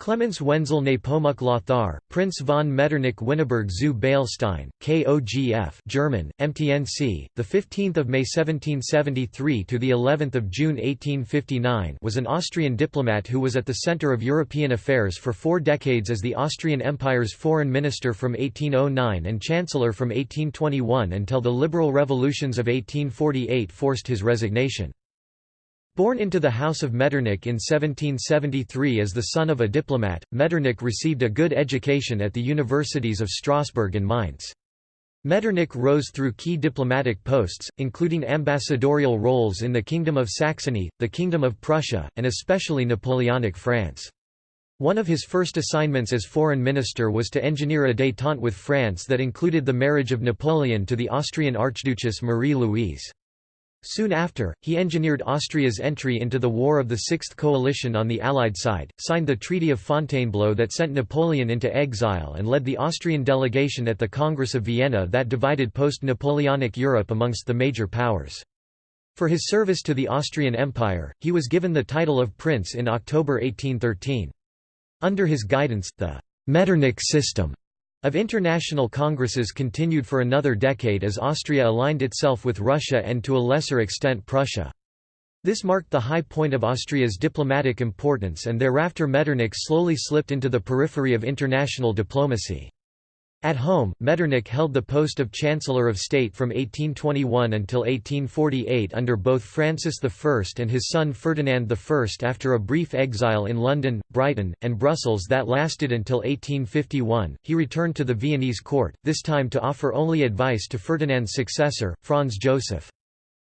Clemens Wenzel Nepomuk Lothar, Prince von Metternich Winneberg zu Beilstein, KOGF German, MTNC, the 15th of May 1773 to the 11th of June 1859 was an Austrian diplomat who was at the center of European affairs for four decades as the Austrian Empire's foreign minister from 1809 and chancellor from 1821 until the liberal revolutions of 1848 forced his resignation. Born into the House of Metternich in 1773 as the son of a diplomat, Metternich received a good education at the universities of Strasbourg and Mainz. Metternich rose through key diplomatic posts, including ambassadorial roles in the Kingdom of Saxony, the Kingdom of Prussia, and especially Napoleonic France. One of his first assignments as foreign minister was to engineer a détente with France that included the marriage of Napoleon to the Austrian Archduchess Marie-Louise. Soon after, he engineered Austria's entry into the War of the Sixth Coalition on the Allied side, signed the Treaty of Fontainebleau that sent Napoleon into exile and led the Austrian delegation at the Congress of Vienna that divided post-Napoleonic Europe amongst the major powers. For his service to the Austrian Empire, he was given the title of Prince in October 1813. Under his guidance, the Metternich system of international congresses continued for another decade as Austria aligned itself with Russia and to a lesser extent Prussia. This marked the high point of Austria's diplomatic importance and thereafter Metternich slowly slipped into the periphery of international diplomacy. At home, Metternich held the post of Chancellor of State from 1821 until 1848 under both Francis I and his son Ferdinand I after a brief exile in London, Brighton, and Brussels that lasted until 1851. He returned to the Viennese court, this time to offer only advice to Ferdinand's successor, Franz Joseph.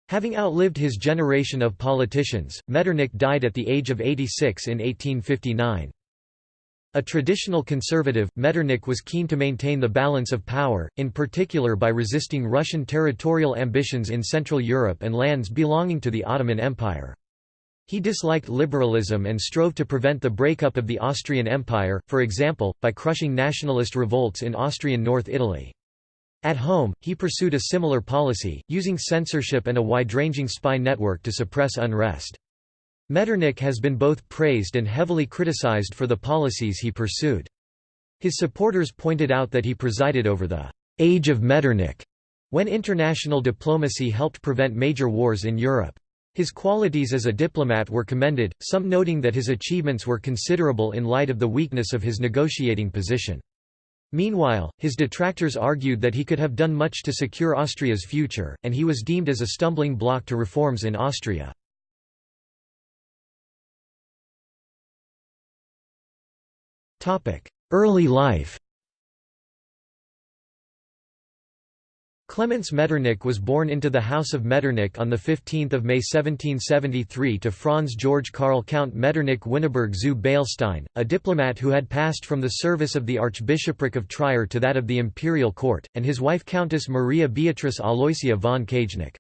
Having outlived his generation of politicians, Metternich died at the age of 86 in 1859. A traditional conservative, Metternich was keen to maintain the balance of power, in particular by resisting Russian territorial ambitions in Central Europe and lands belonging to the Ottoman Empire. He disliked liberalism and strove to prevent the breakup of the Austrian Empire, for example, by crushing nationalist revolts in Austrian North Italy. At home, he pursued a similar policy, using censorship and a wide-ranging spy network to suppress unrest. Metternich has been both praised and heavily criticized for the policies he pursued. His supporters pointed out that he presided over the «age of Metternich» when international diplomacy helped prevent major wars in Europe. His qualities as a diplomat were commended, some noting that his achievements were considerable in light of the weakness of his negotiating position. Meanwhile, his detractors argued that he could have done much to secure Austria's future, and he was deemed as a stumbling block to reforms in Austria. Early life Clemens Metternich was born into the House of Metternich on 15 May 1773 to Franz Georg Karl Count Metternich Winneberg zu Beilstein, a diplomat who had passed from the service of the Archbishopric of Trier to that of the imperial court, and his wife Countess Maria Beatrice Aloysia von Kageneck.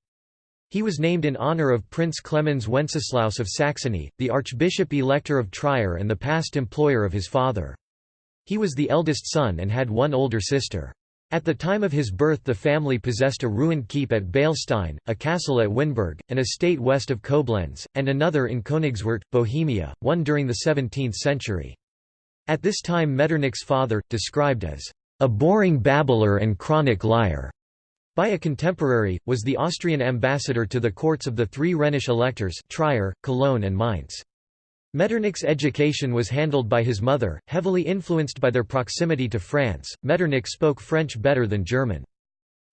He was named in honor of Prince Clemens Wenceslaus of Saxony, the Archbishop-Elector of Trier and the past employer of his father. He was the eldest son and had won older sister. At the time of his birth the family possessed a ruined keep at Beilstein, a castle at Winneberg, an estate west of Koblenz, and another in Königswart, Bohemia, one during the 17th century. At this time Metternich's father, described as a boring babbler and chronic liar, by a contemporary, was the Austrian ambassador to the courts of the three Rhenish electors Trier, Cologne and Mainz. Metternich's education was handled by his mother, heavily influenced by their proximity to France. Metternich spoke French better than German.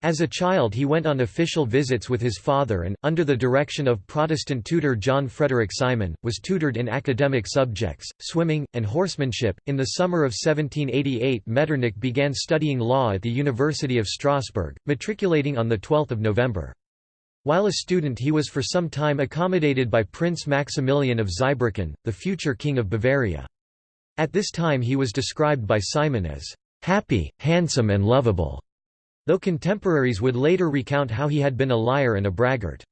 As a child he went on official visits with his father and, under the direction of Protestant tutor John Frederick Simon, was tutored in academic subjects, swimming, and horsemanship. In the summer of 1788 Metternich began studying law at the University of Strasbourg, matriculating on 12 November. While a student he was for some time accommodated by Prince Maximilian of Zweibrücken, the future King of Bavaria. At this time he was described by Simon as, "...happy, handsome and lovable." Though contemporaries would later recount how he had been a liar and a braggart.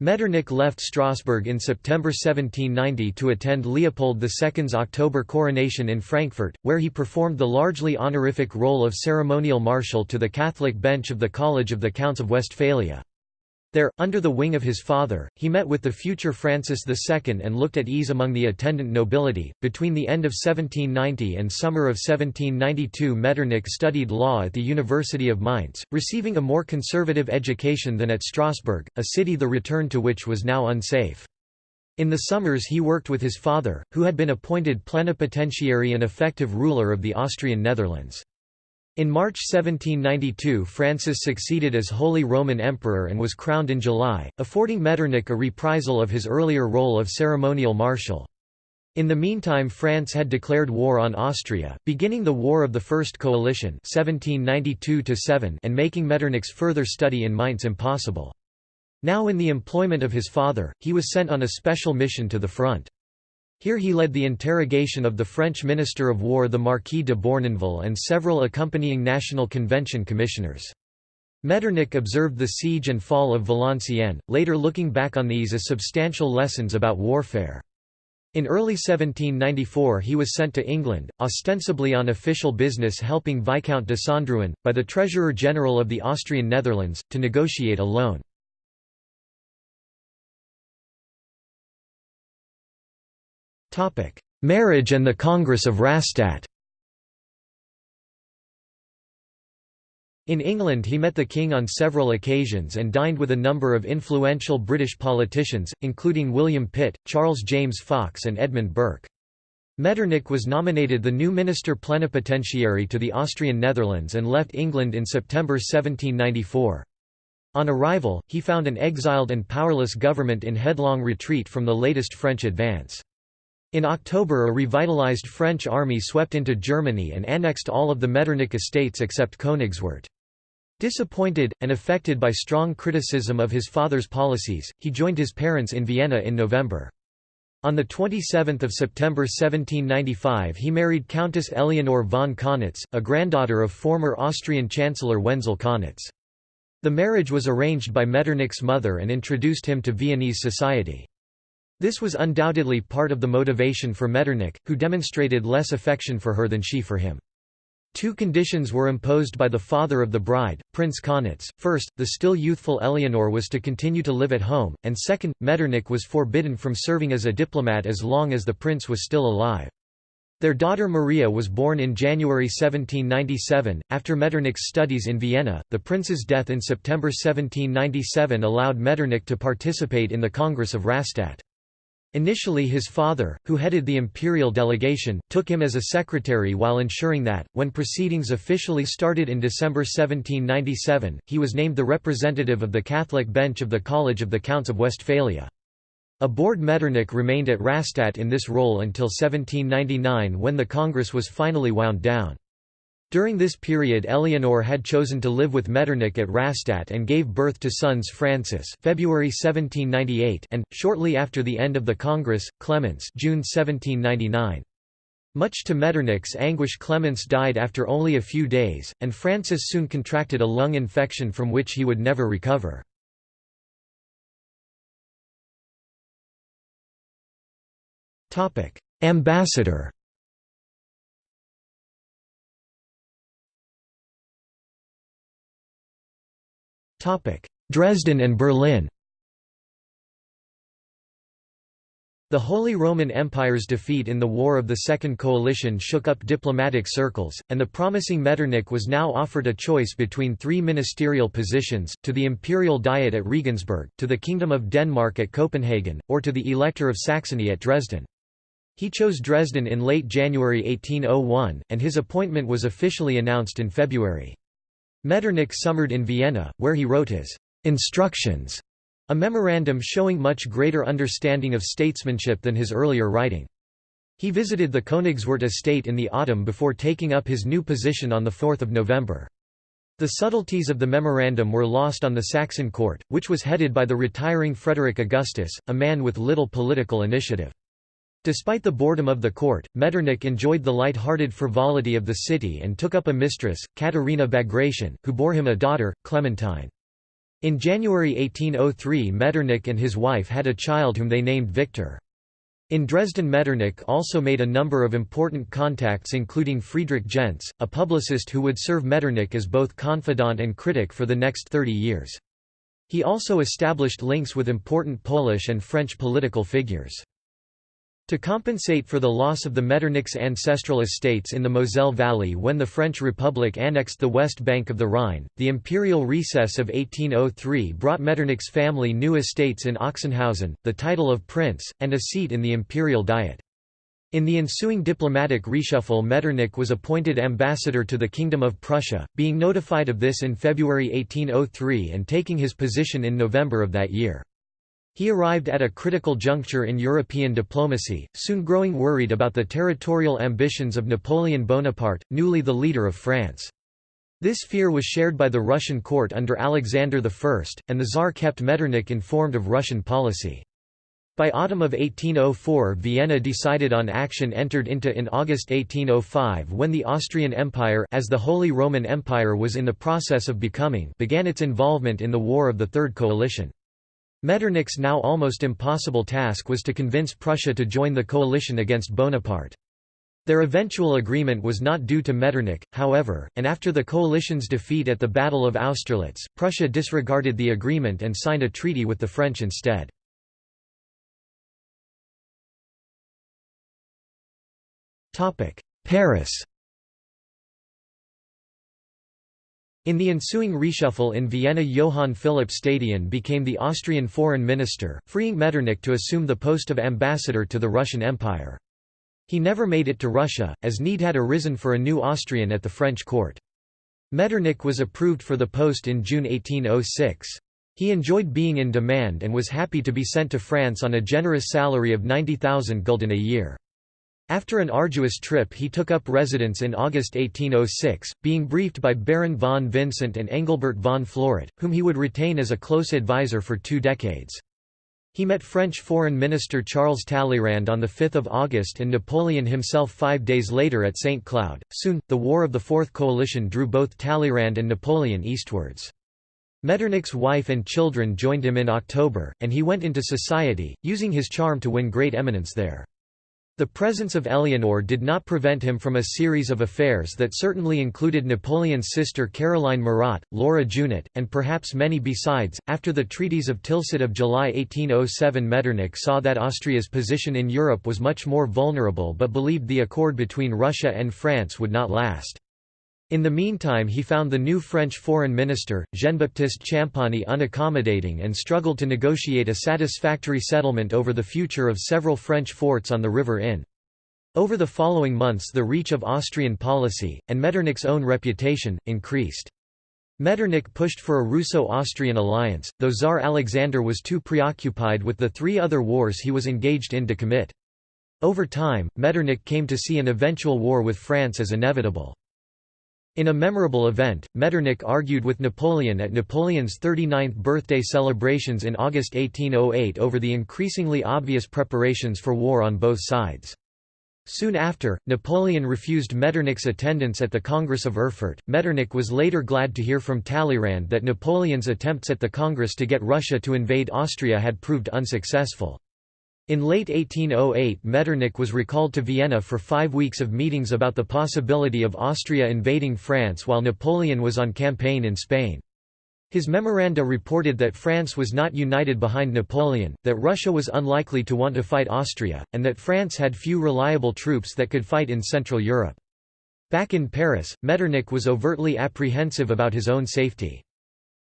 Metternich left Strasbourg in September 1790 to attend Leopold II's October coronation in Frankfurt, where he performed the largely honorific role of ceremonial marshal to the Catholic bench of the College of the Counts of Westphalia. There, under the wing of his father, he met with the future Francis II and looked at ease among the attendant nobility. Between the end of 1790 and summer of 1792, Metternich studied law at the University of Mainz, receiving a more conservative education than at Strasbourg, a city the return to which was now unsafe. In the summers he worked with his father, who had been appointed plenipotentiary and effective ruler of the Austrian Netherlands. In March 1792 Francis succeeded as Holy Roman Emperor and was crowned in July, affording Metternich a reprisal of his earlier role of ceremonial marshal. In the meantime France had declared war on Austria, beginning the War of the First Coalition 1792 and making Metternich's further study in Mainz impossible. Now in the employment of his father, he was sent on a special mission to the front. Here he led the interrogation of the French Minister of War the Marquis de Beurnonville and several accompanying National Convention commissioners. Metternich observed the siege and fall of Valenciennes, later looking back on these as substantial lessons about warfare. In early 1794 he was sent to England, ostensibly on official business helping Viscount Desandrouin, by the Treasurer-General of the Austrian Netherlands, to negotiate a loan. Marriage and the Congress of Rastatt In England he met the king on several occasions and dined with a number of influential British politicians, including William Pitt, Charles James Fox and Edmund Burke. Metternich was nominated the new minister plenipotentiary to the Austrian Netherlands and left England in September 1794. On arrival, he found an exiled and powerless government in headlong retreat from the latest French advance. In October a revitalized French army swept into Germany and annexed all of the Metternich estates except Königswart. Disappointed, and affected by strong criticism of his father's policies, he joined his parents in Vienna in November. On 27 September 1795 he married Countess Eleonore von Kaunitz, a granddaughter of former Austrian Chancellor Wenzel Kaunitz. The marriage was arranged by Metternich's mother and introduced him to Viennese society. This was undoubtedly part of the motivation for Metternich, who demonstrated less affection for her than she for him. Two conditions were imposed by the father of the bride, Prince Kaunitz. First, the still youthful Eleanor was to continue to live at home, and second, Metternich was forbidden from serving as a diplomat as long as the prince was still alive. Their daughter Maria was born in January 1797. After Metternich's studies in Vienna, the prince's death in September 1797 allowed Metternich to participate in the Congress of Rastatt. Initially his father, who headed the imperial delegation, took him as a secretary while ensuring that, when proceedings officially started in December 1797, he was named the representative of the Catholic bench of the College of the Counts of Westphalia. Aboard Metternich remained at Rastatt in this role until 1799 when the Congress was finally wound down. During this period Eleanor had chosen to live with Metternich at Rastatt and gave birth to sons Francis February 1798 and, shortly after the end of the Congress, Clemens June 1799. Much to Metternich's anguish Clemens died after only a few days, and Francis soon contracted a lung infection from which he would never recover. Ambassador Dresden and Berlin The Holy Roman Empire's defeat in the War of the Second Coalition shook up diplomatic circles, and the promising Metternich was now offered a choice between three ministerial positions, to the Imperial Diet at Regensburg, to the Kingdom of Denmark at Copenhagen, or to the Elector of Saxony at Dresden. He chose Dresden in late January 1801, and his appointment was officially announced in February. Metternich summered in Vienna, where he wrote his «instructions», a memorandum showing much greater understanding of statesmanship than his earlier writing. He visited the Königswart estate in the autumn before taking up his new position on 4 November. The subtleties of the memorandum were lost on the Saxon court, which was headed by the retiring Frederick Augustus, a man with little political initiative. Despite the boredom of the court, Metternich enjoyed the light-hearted frivolity of the city and took up a mistress, Katharina Bagration, who bore him a daughter, Clementine. In January 1803 Metternich and his wife had a child whom they named Victor. In Dresden Metternich also made a number of important contacts including Friedrich Gentz, a publicist who would serve Metternich as both confidant and critic for the next 30 years. He also established links with important Polish and French political figures. To compensate for the loss of the Metternichs' ancestral estates in the Moselle Valley when the French Republic annexed the west bank of the Rhine, the imperial recess of 1803 brought Metternich's family new estates in Ochsenhausen, the title of prince, and a seat in the imperial diet. In the ensuing diplomatic reshuffle Metternich was appointed ambassador to the Kingdom of Prussia, being notified of this in February 1803 and taking his position in November of that year. He arrived at a critical juncture in European diplomacy, soon growing worried about the territorial ambitions of Napoleon Bonaparte, newly the leader of France. This fear was shared by the Russian court under Alexander I, and the Tsar kept Metternich informed of Russian policy. By autumn of 1804 Vienna decided on action entered into in August 1805 when the Austrian Empire as the Holy Roman Empire was in the process of becoming began its involvement in the War of the Third Coalition. Metternich's now almost impossible task was to convince Prussia to join the coalition against Bonaparte. Their eventual agreement was not due to Metternich, however, and after the coalition's defeat at the Battle of Austerlitz, Prussia disregarded the agreement and signed a treaty with the French instead. Paris In the ensuing reshuffle in Vienna Johann Philipp Stadion became the Austrian foreign minister, freeing Metternich to assume the post of ambassador to the Russian Empire. He never made it to Russia, as need had arisen for a new Austrian at the French court. Metternich was approved for the post in June 1806. He enjoyed being in demand and was happy to be sent to France on a generous salary of 90,000 gulden a year. After an arduous trip he took up residence in August 1806, being briefed by Baron von Vincent and Engelbert von Floret, whom he would retain as a close advisor for two decades. He met French Foreign Minister Charles Talleyrand on 5 August and Napoleon himself five days later at St. Cloud. Soon, the War of the Fourth Coalition drew both Talleyrand and Napoleon eastwards. Metternich's wife and children joined him in October, and he went into society, using his charm to win great eminence there. The presence of Eleanor did not prevent him from a series of affairs that certainly included Napoleon's sister Caroline Murat, Laura Junot, and perhaps many besides. After the treaties of Tilsit of July 1807, Metternich saw that Austria's position in Europe was much more vulnerable but believed the accord between Russia and France would not last. In the meantime he found the new French foreign minister, Jean-Baptiste Champagny unaccommodating and struggled to negotiate a satisfactory settlement over the future of several French forts on the River Inn. Over the following months the reach of Austrian policy, and Metternich's own reputation, increased. Metternich pushed for a Russo-Austrian alliance, though Tsar Alexander was too preoccupied with the three other wars he was engaged in to commit. Over time, Metternich came to see an eventual war with France as inevitable. In a memorable event, Metternich argued with Napoleon at Napoleon's 39th birthday celebrations in August 1808 over the increasingly obvious preparations for war on both sides. Soon after, Napoleon refused Metternich's attendance at the Congress of Erfurt. Metternich was later glad to hear from Talleyrand that Napoleon's attempts at the Congress to get Russia to invade Austria had proved unsuccessful. In late 1808 Metternich was recalled to Vienna for five weeks of meetings about the possibility of Austria invading France while Napoleon was on campaign in Spain. His memoranda reported that France was not united behind Napoleon, that Russia was unlikely to want to fight Austria, and that France had few reliable troops that could fight in Central Europe. Back in Paris, Metternich was overtly apprehensive about his own safety.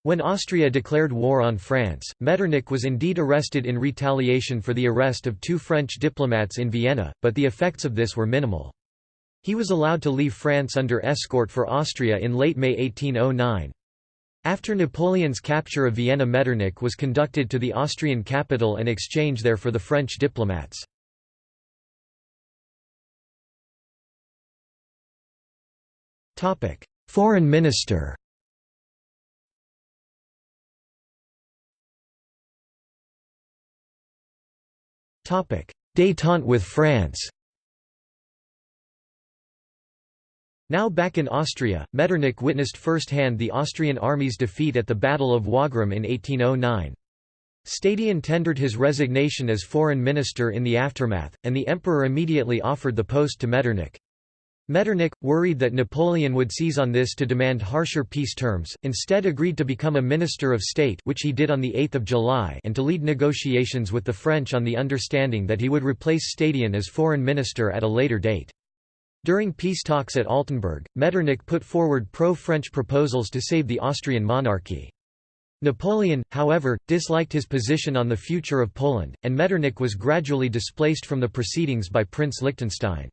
When Austria declared war on France, Metternich was indeed arrested in retaliation for the arrest of two French diplomats in Vienna, but the effects of this were minimal. He was allowed to leave France under escort for Austria in late May 1809. After Napoleon's capture of Vienna Metternich was conducted to the Austrian capital and exchanged there for the French diplomats. Foreign minister Détente with France Now back in Austria, Metternich witnessed firsthand the Austrian army's defeat at the Battle of Wagram in 1809. Stadion tendered his resignation as foreign minister in the aftermath, and the emperor immediately offered the post to Metternich. Metternich, worried that Napoleon would seize on this to demand harsher peace terms, instead agreed to become a Minister of State which he did on 8 July and to lead negotiations with the French on the understanding that he would replace Stadion as foreign minister at a later date. During peace talks at Altenburg, Metternich put forward pro-French proposals to save the Austrian monarchy. Napoleon, however, disliked his position on the future of Poland, and Metternich was gradually displaced from the proceedings by Prince Liechtenstein.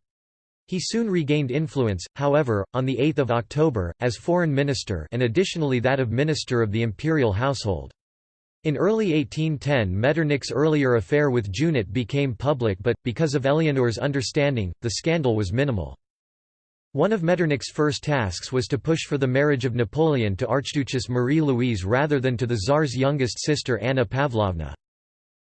He soon regained influence, however, on 8 October, as foreign minister and additionally that of minister of the imperial household. In early 1810 Metternich's earlier affair with Junot became public but, because of Eleanor's understanding, the scandal was minimal. One of Metternich's first tasks was to push for the marriage of Napoleon to Archduchess Marie-Louise rather than to the Tsar's youngest sister Anna Pavlovna.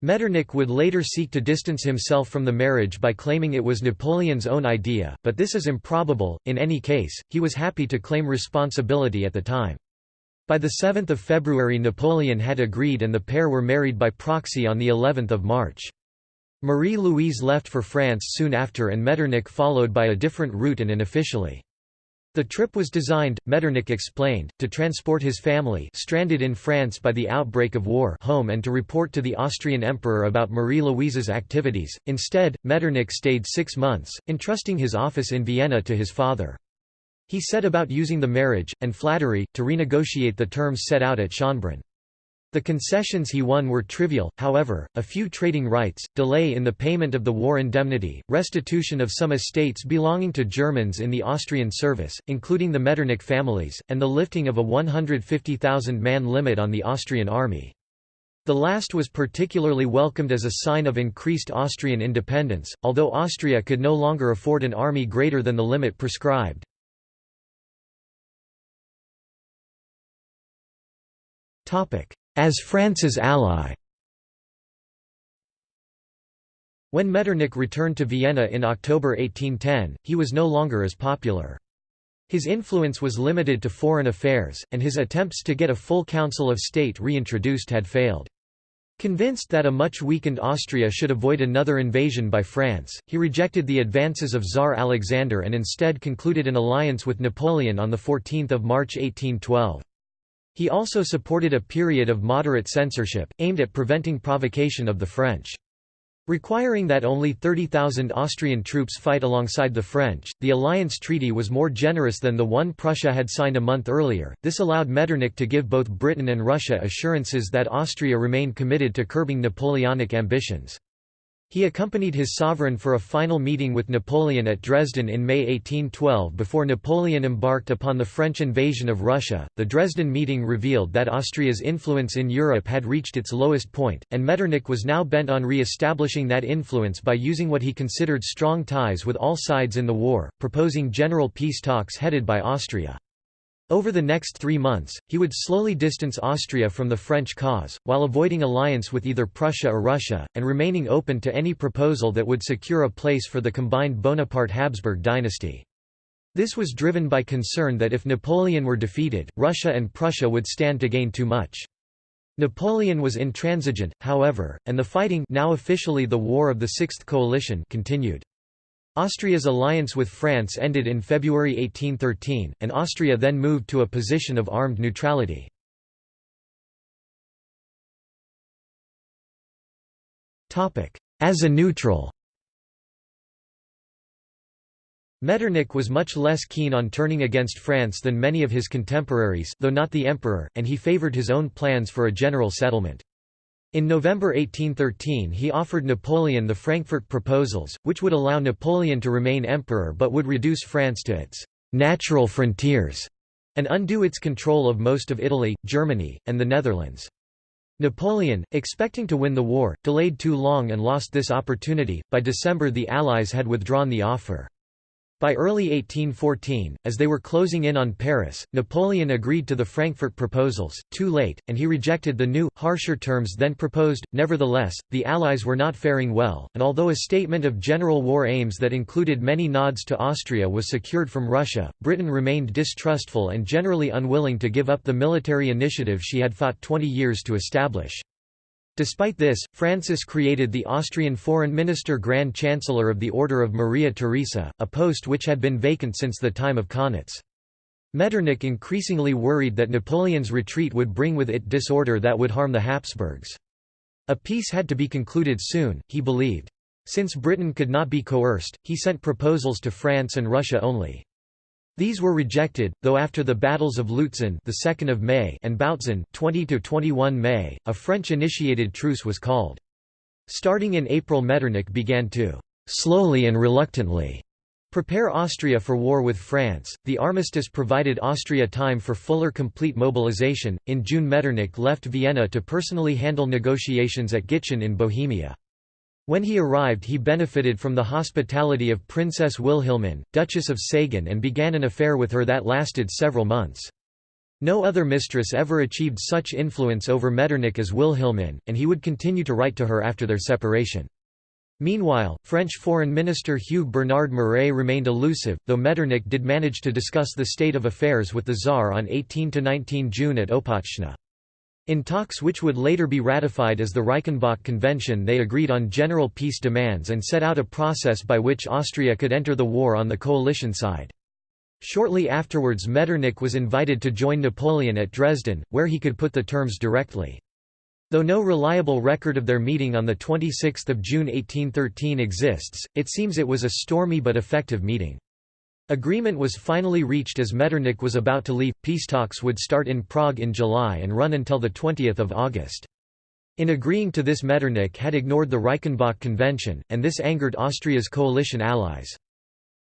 Metternich would later seek to distance himself from the marriage by claiming it was Napoleon's own idea, but this is improbable. In any case, he was happy to claim responsibility at the time. By the 7th of February Napoleon had agreed and the pair were married by proxy on the 11th of March. Marie-Louise left for France soon after and Metternich followed by a different route and unofficially. The trip was designed, Metternich explained, to transport his family stranded in France by the outbreak of war home and to report to the Austrian emperor about Marie-Louise's activities. Instead, Metternich stayed six months, entrusting his office in Vienna to his father. He set about using the marriage, and flattery, to renegotiate the terms set out at Schönbrunn. The concessions he won were trivial, however, a few trading rights, delay in the payment of the war indemnity, restitution of some estates belonging to Germans in the Austrian service, including the Metternich families, and the lifting of a 150,000-man limit on the Austrian army. The last was particularly welcomed as a sign of increased Austrian independence, although Austria could no longer afford an army greater than the limit prescribed. Topic: as France's ally. When Metternich returned to Vienna in October 1810, he was no longer as popular. His influence was limited to foreign affairs, and his attempts to get a full Council of State reintroduced had failed. Convinced that a much weakened Austria should avoid another invasion by France, he rejected the advances of Tsar Alexander and instead concluded an alliance with Napoleon on 14 March 1812. He also supported a period of moderate censorship, aimed at preventing provocation of the French. Requiring that only 30,000 Austrian troops fight alongside the French, the alliance treaty was more generous than the one Prussia had signed a month earlier. This allowed Metternich to give both Britain and Russia assurances that Austria remained committed to curbing Napoleonic ambitions. He accompanied his sovereign for a final meeting with Napoleon at Dresden in May 1812 before Napoleon embarked upon the French invasion of Russia. The Dresden meeting revealed that Austria's influence in Europe had reached its lowest point, and Metternich was now bent on re establishing that influence by using what he considered strong ties with all sides in the war, proposing general peace talks headed by Austria. Over the next three months, he would slowly distance Austria from the French cause, while avoiding alliance with either Prussia or Russia, and remaining open to any proposal that would secure a place for the combined Bonaparte-Habsburg dynasty. This was driven by concern that if Napoleon were defeated, Russia and Prussia would stand to gain too much. Napoleon was intransigent, however, and the fighting now officially the War of the Sixth Coalition continued. Austria's alliance with France ended in February 1813, and Austria then moved to a position of armed neutrality. As a neutral Metternich was much less keen on turning against France than many of his contemporaries though not the emperor, and he favoured his own plans for a general settlement. In November 1813 he offered Napoleon the Frankfurt Proposals, which would allow Napoleon to remain emperor but would reduce France to its «natural frontiers» and undo its control of most of Italy, Germany, and the Netherlands. Napoleon, expecting to win the war, delayed too long and lost this opportunity. By December the Allies had withdrawn the offer. By early 1814, as they were closing in on Paris, Napoleon agreed to the Frankfurt proposals, too late, and he rejected the new, harsher terms then proposed. Nevertheless, the Allies were not faring well, and although a statement of general war aims that included many nods to Austria was secured from Russia, Britain remained distrustful and generally unwilling to give up the military initiative she had fought 20 years to establish. Despite this, Francis created the Austrian foreign minister Grand Chancellor of the Order of Maria Theresa, a post which had been vacant since the time of Kaunitz. Metternich increasingly worried that Napoleon's retreat would bring with it disorder that would harm the Habsburgs. A peace had to be concluded soon, he believed. Since Britain could not be coerced, he sent proposals to France and Russia only. These were rejected, though after the battles of Lutzen the 2nd of May and Bautzen 20 to 21 May, a French-initiated truce was called. Starting in April Metternich began to slowly and reluctantly prepare Austria for war with France. The armistice provided Austria time for fuller complete mobilization. In June Metternich left Vienna to personally handle negotiations at Gitschin in Bohemia. When he arrived he benefited from the hospitality of Princess Wilhelmine, Duchess of Sagan and began an affair with her that lasted several months. No other mistress ever achieved such influence over Metternich as Wilhelmine, and he would continue to write to her after their separation. Meanwhile, French Foreign Minister Hugh Bernard Maret remained elusive, though Metternich did manage to discuss the state of affairs with the Tsar on 18–19 June at Opatschna. In talks which would later be ratified as the Reichenbach Convention they agreed on general peace demands and set out a process by which Austria could enter the war on the coalition side. Shortly afterwards Metternich was invited to join Napoleon at Dresden, where he could put the terms directly. Though no reliable record of their meeting on 26 June 1813 exists, it seems it was a stormy but effective meeting. Agreement was finally reached as Metternich was about to leave. Peace talks would start in Prague in July and run until 20 August. In agreeing to this Metternich had ignored the Reichenbach Convention, and this angered Austria's coalition allies.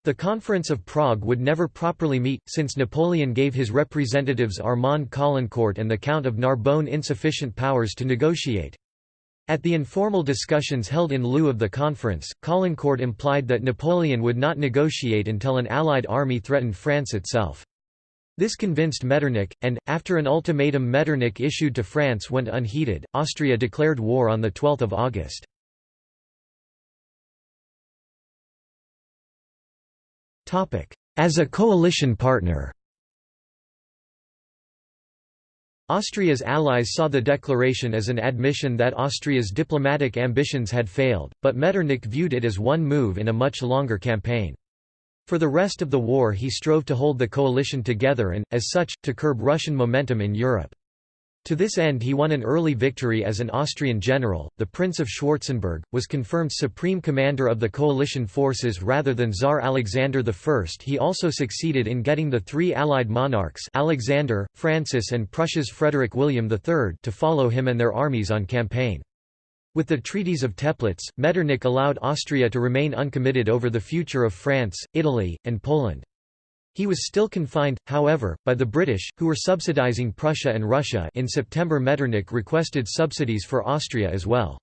The Conference of Prague would never properly meet, since Napoleon gave his representatives Armand Caulaincourt and the Count of Narbonne insufficient powers to negotiate. At the informal discussions held in lieu of the conference, Caulaincourt implied that Napoleon would not negotiate until an Allied army threatened France itself. This convinced Metternich, and, after an ultimatum Metternich issued to France went unheeded, Austria declared war on 12 August. As a coalition partner Austria's allies saw the declaration as an admission that Austria's diplomatic ambitions had failed, but Metternich viewed it as one move in a much longer campaign. For the rest of the war he strove to hold the coalition together and, as such, to curb Russian momentum in Europe. To this end he won an early victory as an Austrian general, the Prince of Schwarzenberg, was confirmed supreme commander of the coalition forces rather than Tsar Alexander I. He also succeeded in getting the three allied monarchs Alexander, Francis and Prussia's Frederick William III to follow him and their armies on campaign. With the treaties of Teplitz, Metternich allowed Austria to remain uncommitted over the future of France, Italy, and Poland. He was still confined, however, by the British, who were subsidizing Prussia and Russia in September Metternich requested subsidies for Austria as well.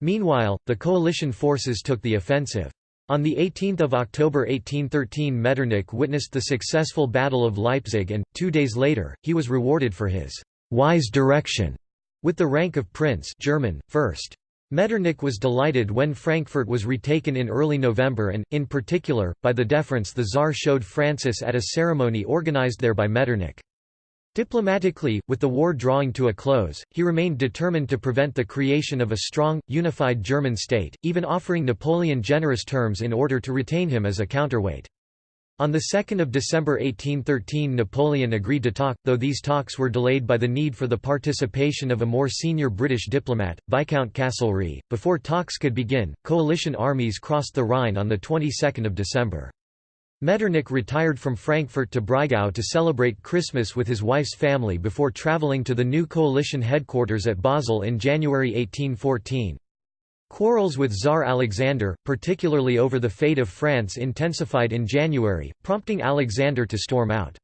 Meanwhile, the coalition forces took the offensive. On 18 October 1813 Metternich witnessed the successful Battle of Leipzig and, two days later, he was rewarded for his «wise direction» with the rank of Prince German, first. Metternich was delighted when Frankfurt was retaken in early November and, in particular, by the deference the Tsar showed Francis at a ceremony organized there by Metternich. Diplomatically, with the war drawing to a close, he remained determined to prevent the creation of a strong, unified German state, even offering Napoleon generous terms in order to retain him as a counterweight. On 2 December 1813 Napoleon agreed to talk, though these talks were delayed by the need for the participation of a more senior British diplomat, Viscount Castlereagh. Before talks could begin, coalition armies crossed the Rhine on 22 December. Metternich retired from Frankfurt to Breisgau to celebrate Christmas with his wife's family before travelling to the new coalition headquarters at Basel in January 1814. Quarrels with Tsar Alexander, particularly over the fate of France intensified in January, prompting Alexander to storm out.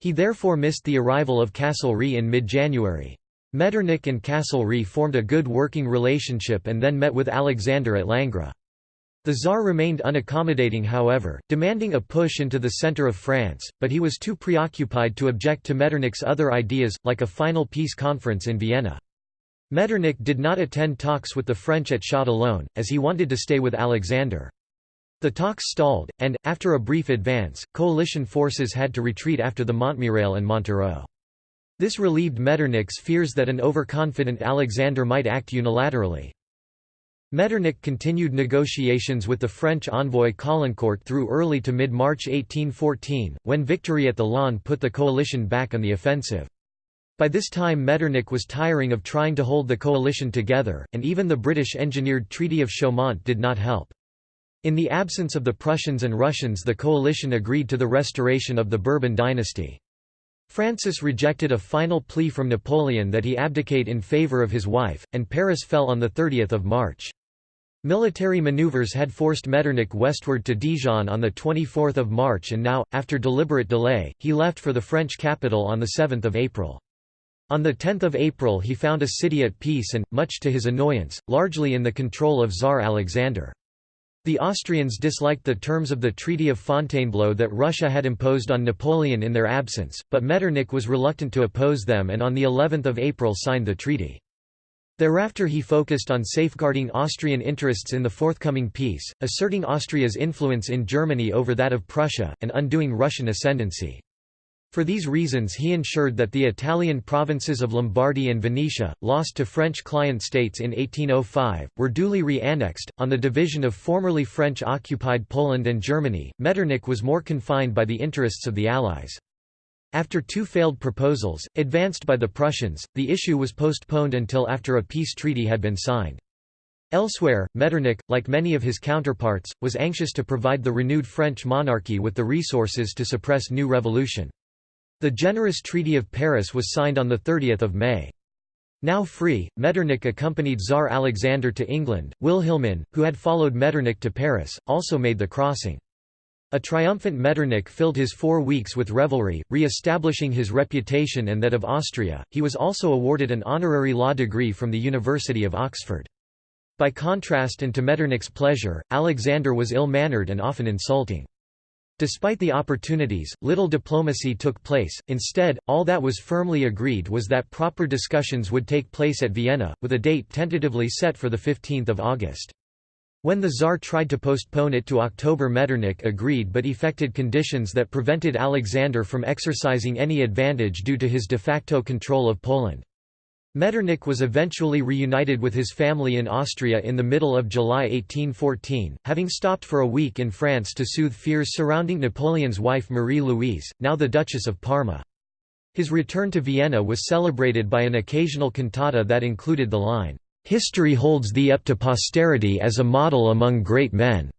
He therefore missed the arrival of Castlereagh in mid-January. Metternich and Castlereagh formed a good working relationship and then met with Alexander at Langres. The Tsar remained unaccommodating however, demanding a push into the centre of France, but he was too preoccupied to object to Metternich's other ideas, like a final peace conference in Vienna. Metternich did not attend talks with the French at Châtillon, as he wanted to stay with Alexander. The talks stalled, and, after a brief advance, coalition forces had to retreat after the Montmirail and Montereau. This relieved Metternich's fears that an overconfident Alexander might act unilaterally. Metternich continued negotiations with the French envoy Caulaincourt through early to mid-March 1814, when victory at the Laon put the coalition back on the offensive. By this time Metternich was tiring of trying to hold the coalition together, and even the British-engineered Treaty of Chaumont did not help. In the absence of the Prussians and Russians the coalition agreed to the restoration of the Bourbon dynasty. Francis rejected a final plea from Napoleon that he abdicate in favour of his wife, and Paris fell on 30 March. Military maneuvers had forced Metternich westward to Dijon on 24 March and now, after deliberate delay, he left for the French capital on 7 April. On 10 April he found a city at peace and, much to his annoyance, largely in the control of Tsar Alexander. The Austrians disliked the terms of the Treaty of Fontainebleau that Russia had imposed on Napoleon in their absence, but Metternich was reluctant to oppose them and on the 11th of April signed the treaty. Thereafter he focused on safeguarding Austrian interests in the forthcoming peace, asserting Austria's influence in Germany over that of Prussia, and undoing Russian ascendancy. For these reasons he ensured that the Italian provinces of Lombardy and Venetia, lost to French client states in 1805, were duly re-annexed. On the division of formerly French-occupied Poland and Germany, Metternich was more confined by the interests of the Allies. After two failed proposals, advanced by the Prussians, the issue was postponed until after a peace treaty had been signed. Elsewhere, Metternich, like many of his counterparts, was anxious to provide the renewed French monarchy with the resources to suppress new revolution. The generous Treaty of Paris was signed on 30 May. Now free, Metternich accompanied Tsar Alexander to England. Wilhelmine, who had followed Metternich to Paris, also made the crossing. A triumphant Metternich filled his four weeks with revelry, re-establishing his reputation and that of Austria. He was also awarded an honorary law degree from the University of Oxford. By contrast and to Metternich's pleasure, Alexander was ill-mannered and often insulting. Despite the opportunities, little diplomacy took place, instead, all that was firmly agreed was that proper discussions would take place at Vienna, with a date tentatively set for 15 August. When the Tsar tried to postpone it to October Metternich agreed but effected conditions that prevented Alexander from exercising any advantage due to his de facto control of Poland. Metternich was eventually reunited with his family in Austria in the middle of July 1814, having stopped for a week in France to soothe fears surrounding Napoleon's wife Marie-Louise, now the Duchess of Parma. His return to Vienna was celebrated by an occasional cantata that included the line, History holds thee up to posterity as a model among great men.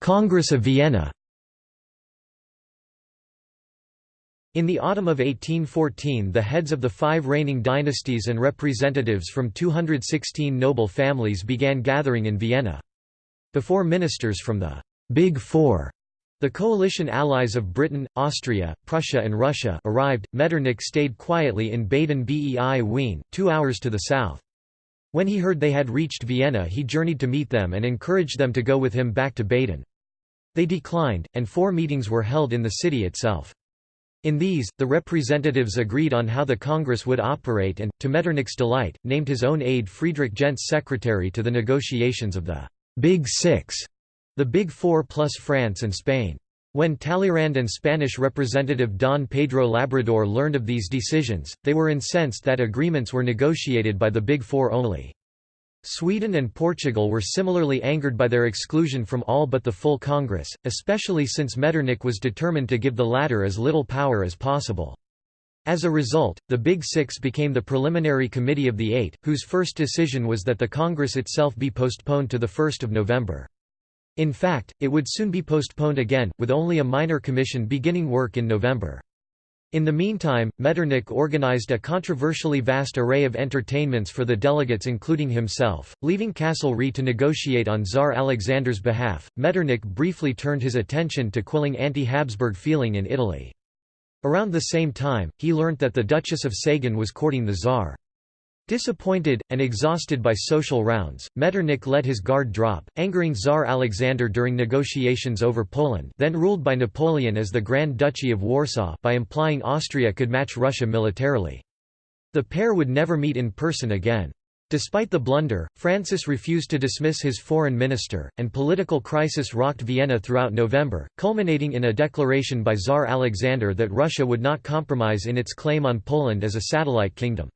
Congress of Vienna In the autumn of 1814 the heads of the five reigning dynasties and representatives from 216 noble families began gathering in Vienna. Before ministers from the «Big Four the coalition allies of Britain, Austria, Prussia and Russia arrived. Metternich stayed quietly in Baden-Bei Wien, two hours to the south. When he heard they had reached Vienna he journeyed to meet them and encouraged them to go with him back to Baden. They declined, and four meetings were held in the city itself. In these, the representatives agreed on how the Congress would operate and, to Metternich's delight, named his own aide Friedrich Gentz secretary to the negotiations of the «Big Six the Big Four plus France and Spain. When Talleyrand and Spanish representative Don Pedro Labrador learned of these decisions, they were incensed that agreements were negotiated by the Big Four only. Sweden and Portugal were similarly angered by their exclusion from all but the full Congress, especially since Metternich was determined to give the latter as little power as possible. As a result, the Big Six became the preliminary committee of the Eight, whose first decision was that the Congress itself be postponed to 1 November. In fact, it would soon be postponed again, with only a minor commission beginning work in November. In the meantime, Metternich organized a controversially vast array of entertainments for the delegates including himself. Leaving Castlereagh to negotiate on Tsar Alexander's behalf, Metternich briefly turned his attention to quelling anti-Habsburg feeling in Italy. Around the same time, he learnt that the Duchess of Sagan was courting the Tsar. Disappointed, and exhausted by social rounds, Metternich let his guard drop, angering Tsar Alexander during negotiations over Poland then ruled by Napoleon as the Grand Duchy of Warsaw by implying Austria could match Russia militarily. The pair would never meet in person again. Despite the blunder, Francis refused to dismiss his foreign minister, and political crisis rocked Vienna throughout November, culminating in a declaration by Tsar Alexander that Russia would not compromise in its claim on Poland as a satellite kingdom.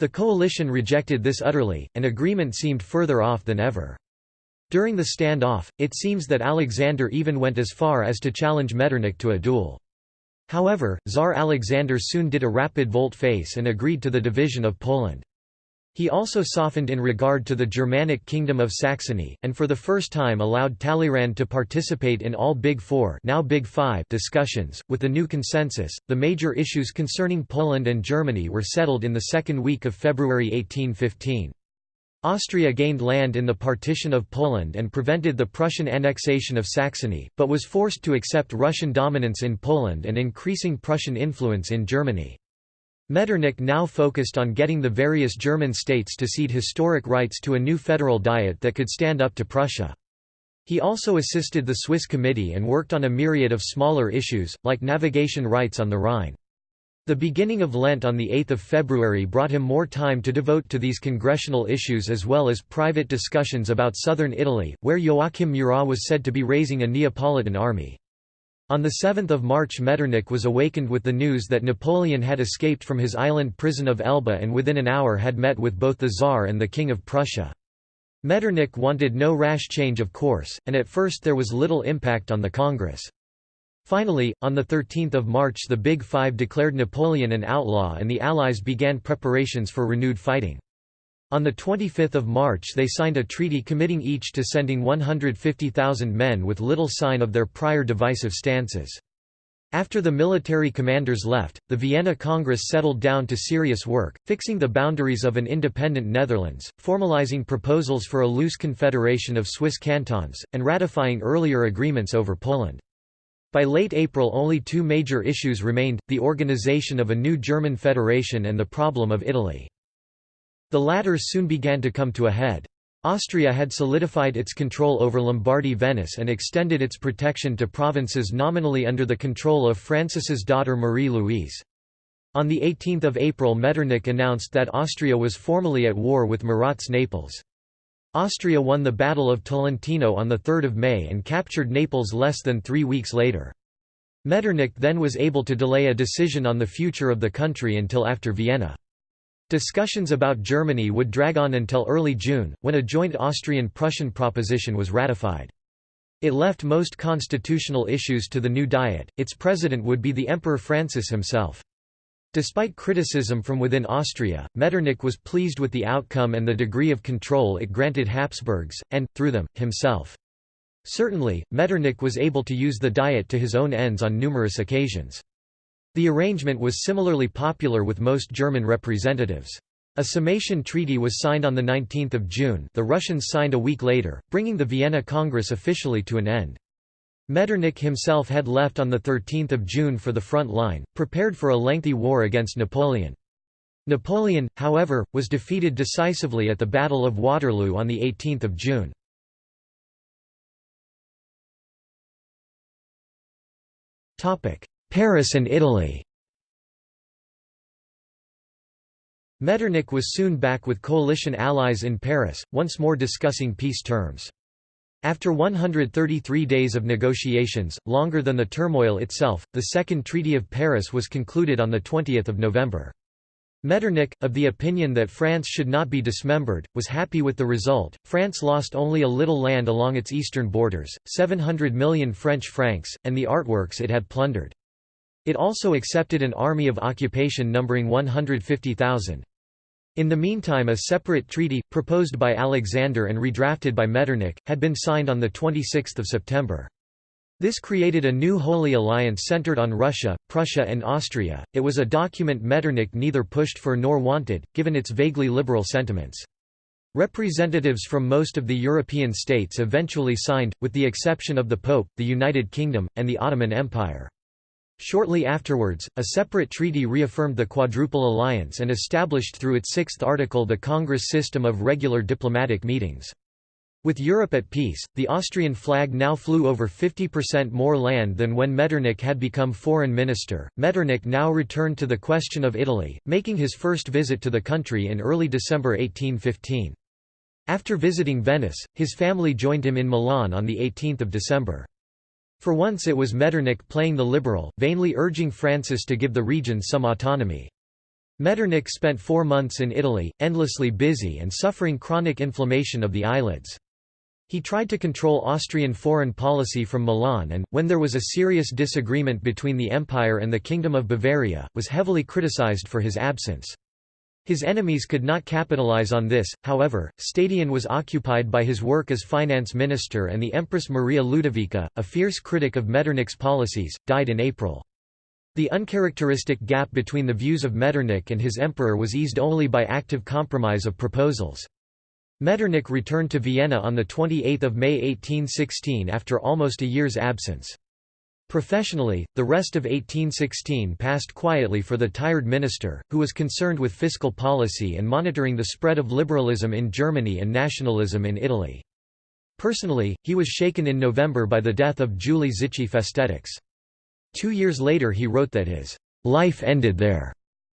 The coalition rejected this utterly, and agreement seemed further off than ever. During the standoff, it seems that Alexander even went as far as to challenge Metternich to a duel. However, Tsar Alexander soon did a rapid volte-face and agreed to the division of Poland. He also softened in regard to the Germanic Kingdom of Saxony, and for the first time allowed Talleyrand to participate in all Big Four now Big Five discussions. With the new consensus, the major issues concerning Poland and Germany were settled in the second week of February 1815. Austria gained land in the partition of Poland and prevented the Prussian annexation of Saxony, but was forced to accept Russian dominance in Poland and increasing Prussian influence in Germany. Metternich now focused on getting the various German states to cede historic rights to a new federal diet that could stand up to Prussia. He also assisted the Swiss Committee and worked on a myriad of smaller issues, like navigation rights on the Rhine. The beginning of Lent on 8 February brought him more time to devote to these congressional issues as well as private discussions about southern Italy, where Joachim Murat was said to be raising a Neapolitan army. On 7 March Metternich was awakened with the news that Napoleon had escaped from his island prison of Elba and within an hour had met with both the Tsar and the King of Prussia. Metternich wanted no rash change of course, and at first there was little impact on the Congress. Finally, on 13 March the Big Five declared Napoleon an outlaw and the Allies began preparations for renewed fighting. On 25 March they signed a treaty committing each to sending 150,000 men with little sign of their prior divisive stances. After the military commanders left, the Vienna Congress settled down to serious work, fixing the boundaries of an independent Netherlands, formalizing proposals for a loose confederation of Swiss cantons, and ratifying earlier agreements over Poland. By late April only two major issues remained, the organization of a new German federation and the problem of Italy. The latter soon began to come to a head. Austria had solidified its control over Lombardy Venice and extended its protection to provinces nominally under the control of Francis's daughter Marie-Louise. On 18 April Metternich announced that Austria was formally at war with Murat's Naples. Austria won the Battle of Tolentino on 3 May and captured Naples less than three weeks later. Metternich then was able to delay a decision on the future of the country until after Vienna. Discussions about Germany would drag on until early June, when a joint Austrian-Prussian proposition was ratified. It left most constitutional issues to the new Diet, its president would be the Emperor Francis himself. Despite criticism from within Austria, Metternich was pleased with the outcome and the degree of control it granted Habsburgs, and, through them, himself. Certainly, Metternich was able to use the Diet to his own ends on numerous occasions. The arrangement was similarly popular with most German representatives. A summation treaty was signed on 19 June the Russians signed a week later, bringing the Vienna Congress officially to an end. Metternich himself had left on 13 June for the front line, prepared for a lengthy war against Napoleon. Napoleon, however, was defeated decisively at the Battle of Waterloo on 18 June. Paris and Italy Metternich was soon back with coalition allies in Paris, once more discussing peace terms. After 133 days of negotiations, longer than the turmoil itself, the Second Treaty of Paris was concluded on 20 November. Metternich, of the opinion that France should not be dismembered, was happy with the result. France lost only a little land along its eastern borders, 700 million French francs, and the artworks it had plundered. It also accepted an army of occupation numbering 150,000. In the meantime a separate treaty, proposed by Alexander and redrafted by Metternich, had been signed on 26 September. This created a new Holy Alliance centered on Russia, Prussia and Austria. It was a document Metternich neither pushed for nor wanted, given its vaguely liberal sentiments. Representatives from most of the European states eventually signed, with the exception of the Pope, the United Kingdom, and the Ottoman Empire. Shortly afterwards, a separate treaty reaffirmed the Quadruple Alliance and established through its sixth article the Congress system of regular diplomatic meetings. With Europe at peace, the Austrian flag now flew over 50% more land than when Metternich had become foreign minister. Metternich now returned to the question of Italy, making his first visit to the country in early December 1815. After visiting Venice, his family joined him in Milan on 18 December. For once it was Metternich playing the liberal, vainly urging Francis to give the region some autonomy. Metternich spent four months in Italy, endlessly busy and suffering chronic inflammation of the eyelids. He tried to control Austrian foreign policy from Milan and, when there was a serious disagreement between the Empire and the Kingdom of Bavaria, was heavily criticized for his absence. His enemies could not capitalize on this, however, Stadion was occupied by his work as finance minister and the Empress Maria Ludovica, a fierce critic of Metternich's policies, died in April. The uncharacteristic gap between the views of Metternich and his emperor was eased only by active compromise of proposals. Metternich returned to Vienna on 28 May 1816 after almost a year's absence. Professionally, the rest of 1816 passed quietly for the tired minister, who was concerned with fiscal policy and monitoring the spread of liberalism in Germany and nationalism in Italy. Personally, he was shaken in November by the death of Julie Zichy Festetics. Two years later he wrote that his life ended there,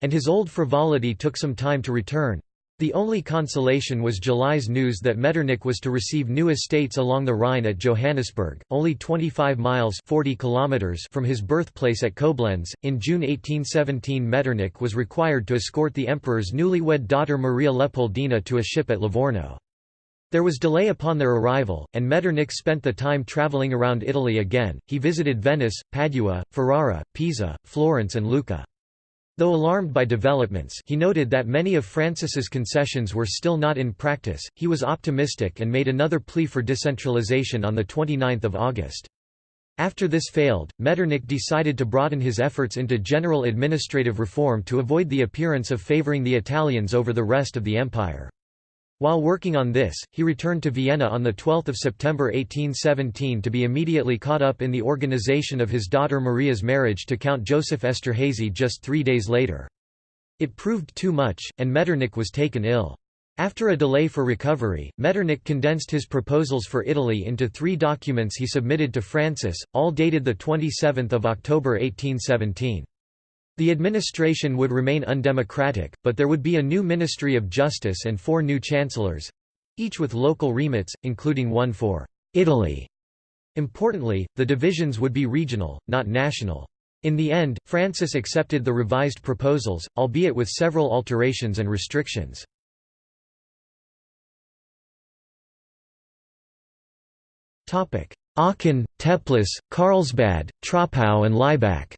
and his old frivolity took some time to return. The only consolation was July's news that Metternich was to receive new estates along the Rhine at Johannisberg, only 25 miles 40 kilometers from his birthplace at Koblenz. In June 1817 Metternich was required to escort the emperor's newlywed daughter Maria Leopoldina to a ship at Livorno. There was delay upon their arrival, and Metternich spent the time travelling around Italy again. He visited Venice, Padua, Ferrara, Pisa, Florence and Lucca. Though alarmed by developments he noted that many of Francis's concessions were still not in practice, he was optimistic and made another plea for decentralization on 29 August. After this failed, Metternich decided to broaden his efforts into general administrative reform to avoid the appearance of favoring the Italians over the rest of the empire. While working on this, he returned to Vienna on 12 September 1817 to be immediately caught up in the organization of his daughter Maria's marriage to Count Joseph Esterhazy just three days later. It proved too much, and Metternich was taken ill. After a delay for recovery, Metternich condensed his proposals for Italy into three documents he submitted to Francis, all dated 27 October 1817. The administration would remain undemocratic, but there would be a new Ministry of Justice and four new chancellors—each with local remits, including one for Italy. Importantly, the divisions would be regional, not national. In the end, Francis accepted the revised proposals, albeit with several alterations and restrictions. Aachen, Teplitz, Carlsbad, Troppau and Laibach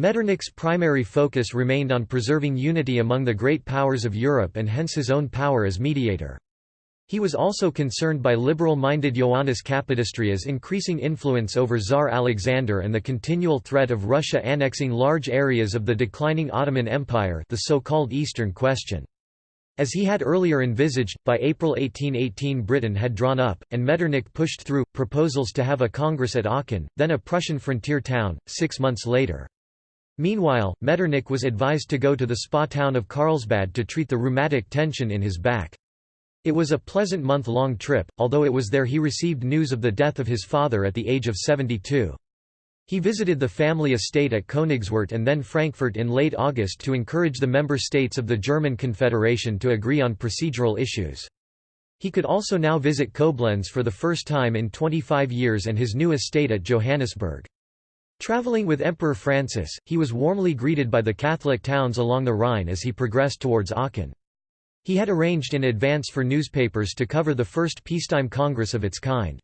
Metternich's primary focus remained on preserving unity among the great powers of Europe and hence his own power as mediator. He was also concerned by liberal-minded Ioannis Kapodistrias' increasing influence over Tsar Alexander and the continual threat of Russia annexing large areas of the declining Ottoman Empire the so-called Eastern Question. As he had earlier envisaged, by April 1818 Britain had drawn up, and Metternich pushed through, proposals to have a congress at Aachen, then a Prussian frontier town, six months later. Meanwhile, Metternich was advised to go to the spa town of Carlsbad to treat the rheumatic tension in his back. It was a pleasant month-long trip, although it was there he received news of the death of his father at the age of 72. He visited the family estate at Königswart and then Frankfurt in late August to encourage the member states of the German Confederation to agree on procedural issues. He could also now visit Koblenz for the first time in 25 years and his new estate at Johannisberg. Traveling with Emperor Francis, he was warmly greeted by the Catholic towns along the Rhine as he progressed towards Aachen. He had arranged in advance for newspapers to cover the first peacetime congress of its kind.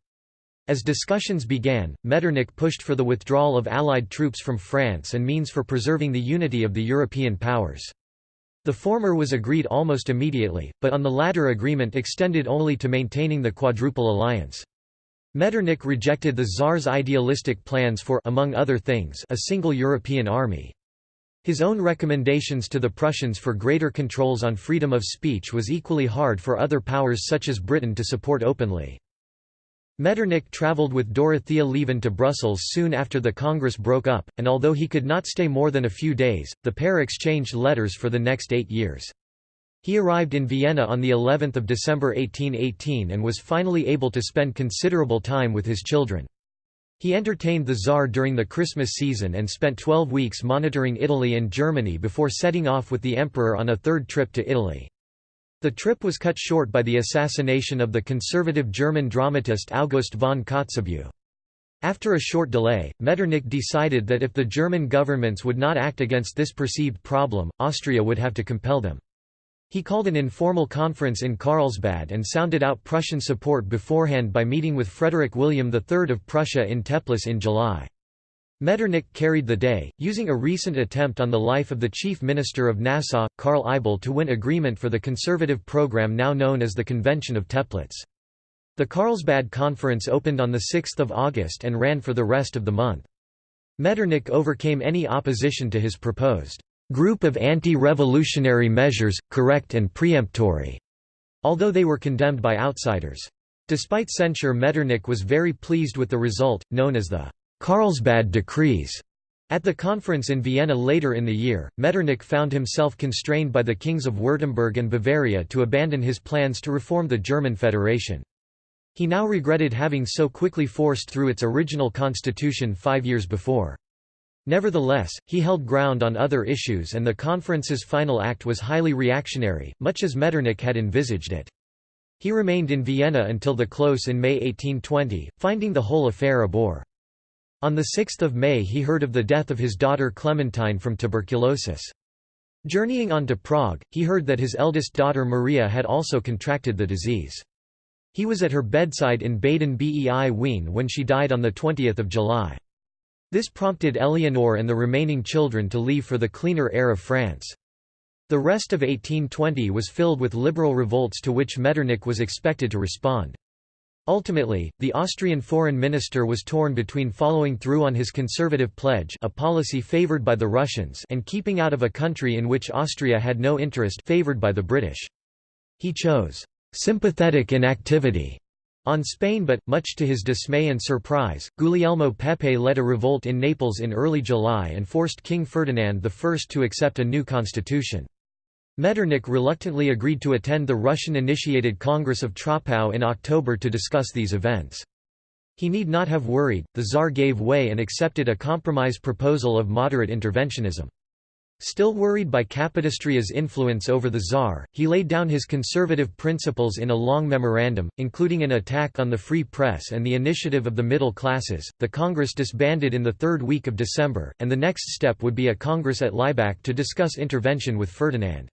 As discussions began, Metternich pushed for the withdrawal of Allied troops from France and means for preserving the unity of the European powers. The former was agreed almost immediately, but on the latter agreement extended only to maintaining the Quadruple Alliance. Metternich rejected the Tsar's idealistic plans for among other things, a single European army. His own recommendations to the Prussians for greater controls on freedom of speech was equally hard for other powers such as Britain to support openly. Metternich travelled with Dorothea Lieven to Brussels soon after the Congress broke up, and although he could not stay more than a few days, the pair exchanged letters for the next eight years. He arrived in Vienna on the 11th of December 1818 and was finally able to spend considerable time with his children. He entertained the Tsar during the Christmas season and spent 12 weeks monitoring Italy and Germany before setting off with the emperor on a third trip to Italy. The trip was cut short by the assassination of the conservative German dramatist August von Kotzebue. After a short delay, Metternich decided that if the German governments would not act against this perceived problem, Austria would have to compel them. He called an informal conference in Carlsbad and sounded out Prussian support beforehand by meeting with Frederick William III of Prussia in Teplitz in July. Metternich carried the day, using a recent attempt on the life of the chief minister of Nassau, Karl Ibell to win agreement for the conservative program now known as the Convention of Teplitz. The Carlsbad Conference opened on 6 August and ran for the rest of the month. Metternich overcame any opposition to his proposed group of anti-revolutionary measures, correct and preemptory, although they were condemned by outsiders. Despite censure Metternich was very pleased with the result, known as the Carlsbad Decrees. At the conference in Vienna later in the year, Metternich found himself constrained by the kings of Württemberg and Bavaria to abandon his plans to reform the German Federation. He now regretted having so quickly forced through its original constitution five years before. Nevertheless, he held ground on other issues and the conference's final act was highly reactionary, much as Metternich had envisaged it. He remained in Vienna until the close in May 1820, finding the whole affair a bore. On 6 May he heard of the death of his daughter Clementine from tuberculosis. Journeying on to Prague, he heard that his eldest daughter Maria had also contracted the disease. He was at her bedside in Baden-Bei Wien when she died on 20 July. This prompted Eleanor and the remaining children to leave for the cleaner air of France. The rest of 1820 was filled with liberal revolts to which Metternich was expected to respond. Ultimately, the Austrian foreign minister was torn between following through on his conservative pledge a policy favored by the Russians and keeping out of a country in which Austria had no interest favored by the British. He chose sympathetic inactivity on Spain but, much to his dismay and surprise, Guglielmo Pepe led a revolt in Naples in early July and forced King Ferdinand I to accept a new constitution. Metternich reluctantly agreed to attend the Russian-initiated Congress of Troppau in October to discuss these events. He need not have worried, the Tsar gave way and accepted a compromise proposal of moderate interventionism. Still worried by Kapodistria's influence over the Tsar, he laid down his conservative principles in a long memorandum, including an attack on the free press and the initiative of the middle classes. The Congress disbanded in the third week of December, and the next step would be a Congress at Laibach to discuss intervention with Ferdinand.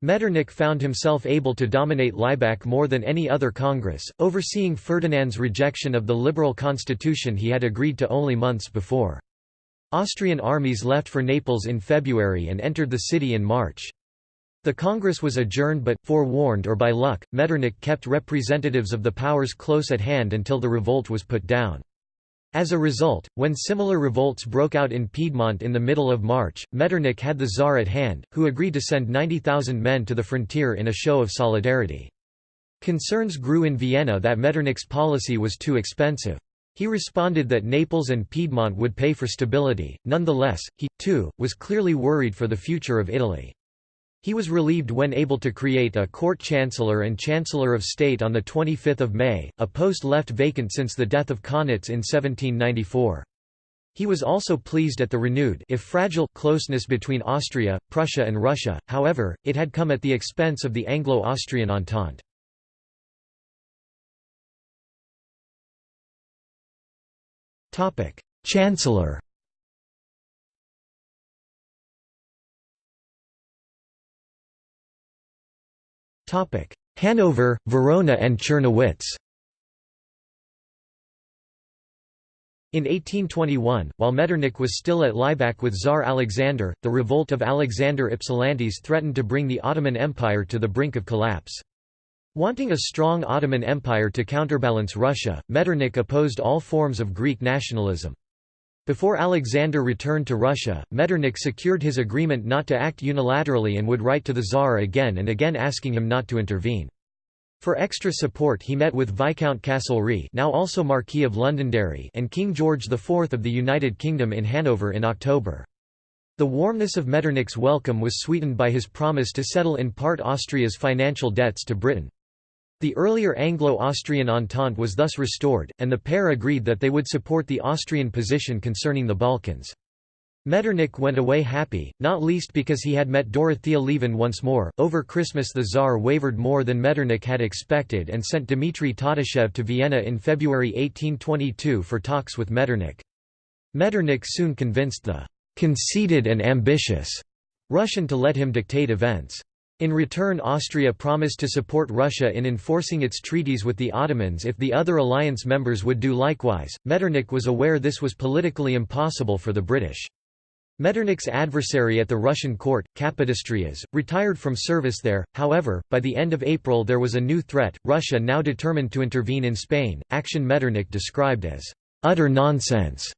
Metternich found himself able to dominate Laibach more than any other Congress, overseeing Ferdinand's rejection of the liberal constitution he had agreed to only months before. Austrian armies left for Naples in February and entered the city in March. The Congress was adjourned but, forewarned or by luck, Metternich kept representatives of the powers close at hand until the revolt was put down. As a result, when similar revolts broke out in Piedmont in the middle of March, Metternich had the Tsar at hand, who agreed to send 90,000 men to the frontier in a show of solidarity. Concerns grew in Vienna that Metternich's policy was too expensive. He responded that Naples and Piedmont would pay for stability, nonetheless, he, too, was clearly worried for the future of Italy. He was relieved when able to create a court chancellor and chancellor of state on 25 May, a post left vacant since the death of Kaunitz in 1794. He was also pleased at the renewed if fragile closeness between Austria, Prussia and Russia, however, it had come at the expense of the Anglo-Austrian Entente. Chancellor Hanover, Verona and Czernowitz In 1821, while Metternich was still at Laibach with Tsar Alexander, the revolt of Alexander Ypsilantis threatened to bring the Ottoman Empire to the brink of collapse. Wanting a strong Ottoman Empire to counterbalance Russia, Metternich opposed all forms of Greek nationalism. Before Alexander returned to Russia, Metternich secured his agreement not to act unilaterally and would write to the Tsar again and again asking him not to intervene. For extra support he met with Viscount Castlereagh now also Marquis of Londonderry and King George IV of the United Kingdom in Hanover in October. The warmness of Metternich's welcome was sweetened by his promise to settle in part Austria's financial debts to Britain. The earlier Anglo-Austrian Entente was thus restored, and the pair agreed that they would support the Austrian position concerning the Balkans. Metternich went away happy, not least because he had met Dorothea Lieven once more. Over Christmas, the Tsar wavered more than Metternich had expected and sent Dmitry Tatishchev to Vienna in February 1822 for talks with Metternich. Metternich soon convinced the conceited and ambitious Russian to let him dictate events. In return Austria promised to support Russia in enforcing its treaties with the Ottomans if the other alliance members would do likewise. Metternich was aware this was politically impossible for the British. Metternich's adversary at the Russian court, Kapodistrias, retired from service there, however, by the end of April there was a new threat, Russia now determined to intervene in Spain, action Metternich described as utter nonsense.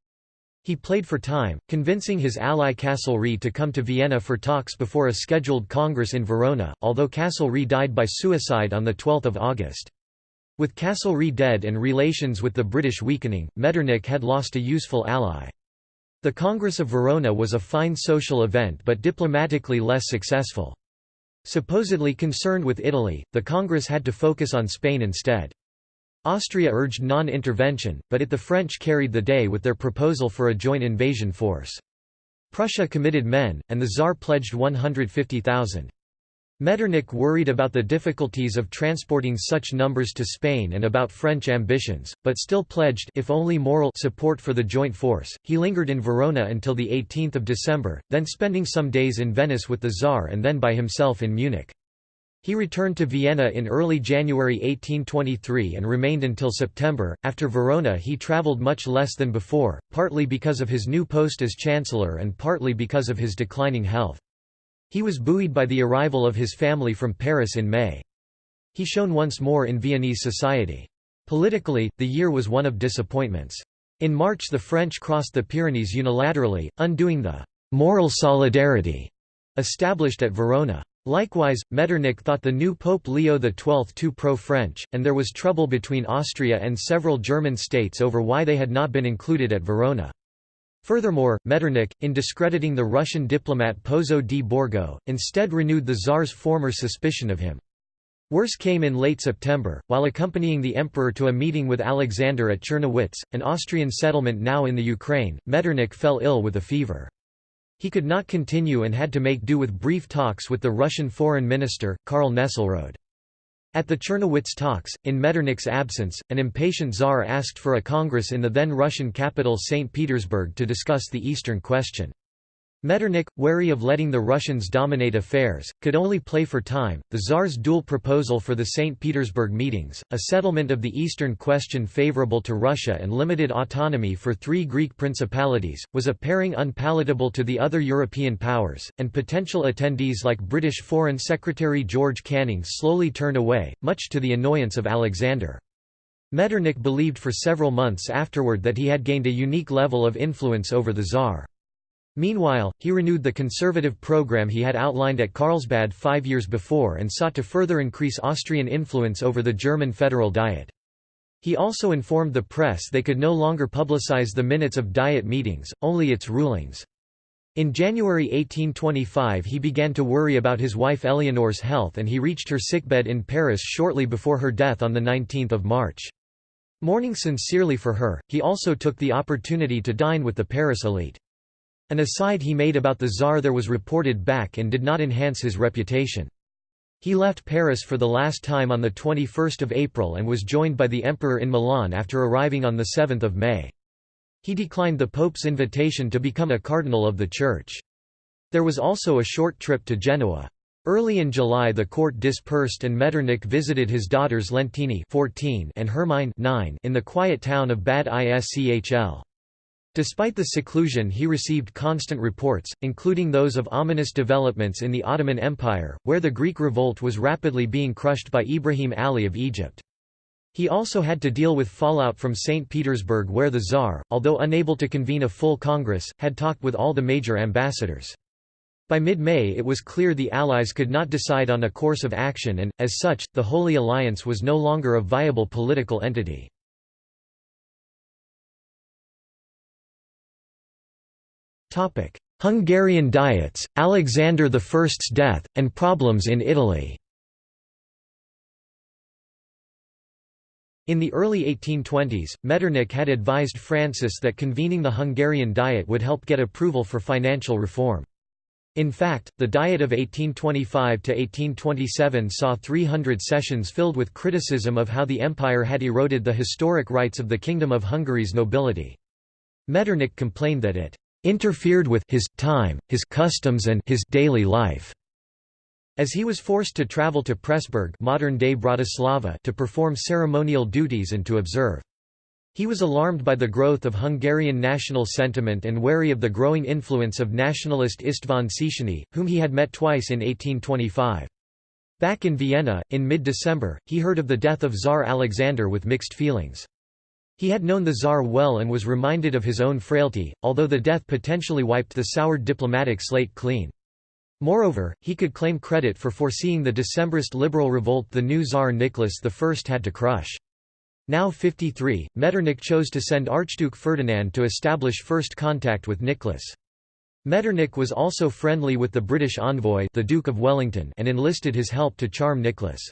He played for time, convincing his ally Castlereagh to come to Vienna for talks before a scheduled congress in Verona, although Castlereagh died by suicide on 12 August. With Castlereagh dead and relations with the British weakening, Metternich had lost a useful ally. The Congress of Verona was a fine social event but diplomatically less successful. Supposedly concerned with Italy, the Congress had to focus on Spain instead. Austria urged non-intervention, but it the French carried the day with their proposal for a joint invasion force. Prussia committed men, and the Tsar pledged 150,000. Metternich worried about the difficulties of transporting such numbers to Spain and about French ambitions, but still pledged if only moral support for the joint force. He lingered in Verona until the 18th of December, then spending some days in Venice with the Tsar and then by himself in Munich. He returned to Vienna in early January 1823 and remained until September. After Verona, he travelled much less than before, partly because of his new post as Chancellor and partly because of his declining health. He was buoyed by the arrival of his family from Paris in May. He shone once more in Viennese society. Politically, the year was one of disappointments. In March the French crossed the Pyrenees unilaterally, undoing the «moral solidarity» established at Verona. Likewise, Metternich thought the new Pope Leo XII too pro-French, and there was trouble between Austria and several German states over why they had not been included at Verona. Furthermore, Metternich, in discrediting the Russian diplomat Pozzo di Borgo, instead renewed the Tsar's former suspicion of him. Worse came in late September, while accompanying the emperor to a meeting with Alexander at Czernowitz, an Austrian settlement now in the Ukraine, Metternich fell ill with a fever. He could not continue and had to make do with brief talks with the Russian foreign minister, Karl Nesselrode. At the Czernowitz talks, in Metternich's absence, an impatient czar asked for a congress in the then Russian capital St. Petersburg to discuss the Eastern question. Metternich, wary of letting the Russians dominate affairs, could only play for time. The Tsar's dual proposal for the St. Petersburg meetings, a settlement of the Eastern question favorable to Russia and limited autonomy for three Greek principalities, was a pairing unpalatable to the other European powers, and potential attendees like British Foreign Secretary George Canning slowly turned away, much to the annoyance of Alexander. Metternich believed for several months afterward that he had gained a unique level of influence over the Tsar. Meanwhile, he renewed the conservative program he had outlined at Carlsbad five years before and sought to further increase Austrian influence over the German Federal Diet. He also informed the press they could no longer publicize the minutes of Diet meetings, only its rulings. In January 1825 he began to worry about his wife Eleanor's health and he reached her sickbed in Paris shortly before her death on 19 March. Mourning sincerely for her, he also took the opportunity to dine with the Paris elite. An aside he made about the Tsar there was reported back and did not enhance his reputation. He left Paris for the last time on 21 April and was joined by the Emperor in Milan after arriving on 7 May. He declined the Pope's invitation to become a cardinal of the Church. There was also a short trip to Genoa. Early in July the court dispersed and Metternich visited his daughters Leontine 14 and Hermine 9 in the quiet town of Bad Ischl. Despite the seclusion he received constant reports, including those of ominous developments in the Ottoman Empire, where the Greek revolt was rapidly being crushed by Ibrahim Ali of Egypt. He also had to deal with fallout from St. Petersburg where the Tsar, although unable to convene a full Congress, had talked with all the major ambassadors. By mid-May it was clear the Allies could not decide on a course of action and, as such, the Holy Alliance was no longer a viable political entity. Hungarian Diets, Alexander I's death, and problems in Italy. In the early 1820s, Metternich had advised Francis that convening the Hungarian Diet would help get approval for financial reform. In fact, the Diet of 1825–1827 saw 300 sessions filled with criticism of how the empire had eroded the historic rights of the Kingdom of Hungary's nobility. Metternich complained that it interfered with his time, his customs and his daily life. As he was forced to travel to Pressburg modern-day Bratislava to perform ceremonial duties and to observe. He was alarmed by the growth of Hungarian national sentiment and wary of the growing influence of nationalist István Széchenyi, whom he had met twice in 1825. Back in Vienna, in mid-December, he heard of the death of Tsar Alexander with mixed feelings. He had known the Tsar well and was reminded of his own frailty, although the death potentially wiped the soured diplomatic slate clean. Moreover, he could claim credit for foreseeing the Decembrist liberal revolt the new Tsar Nicholas I had to crush. Now 53, Metternich chose to send Archduke Ferdinand to establish first contact with Nicholas. Metternich was also friendly with the British envoy the Duke of Wellington and enlisted his help to charm Nicholas.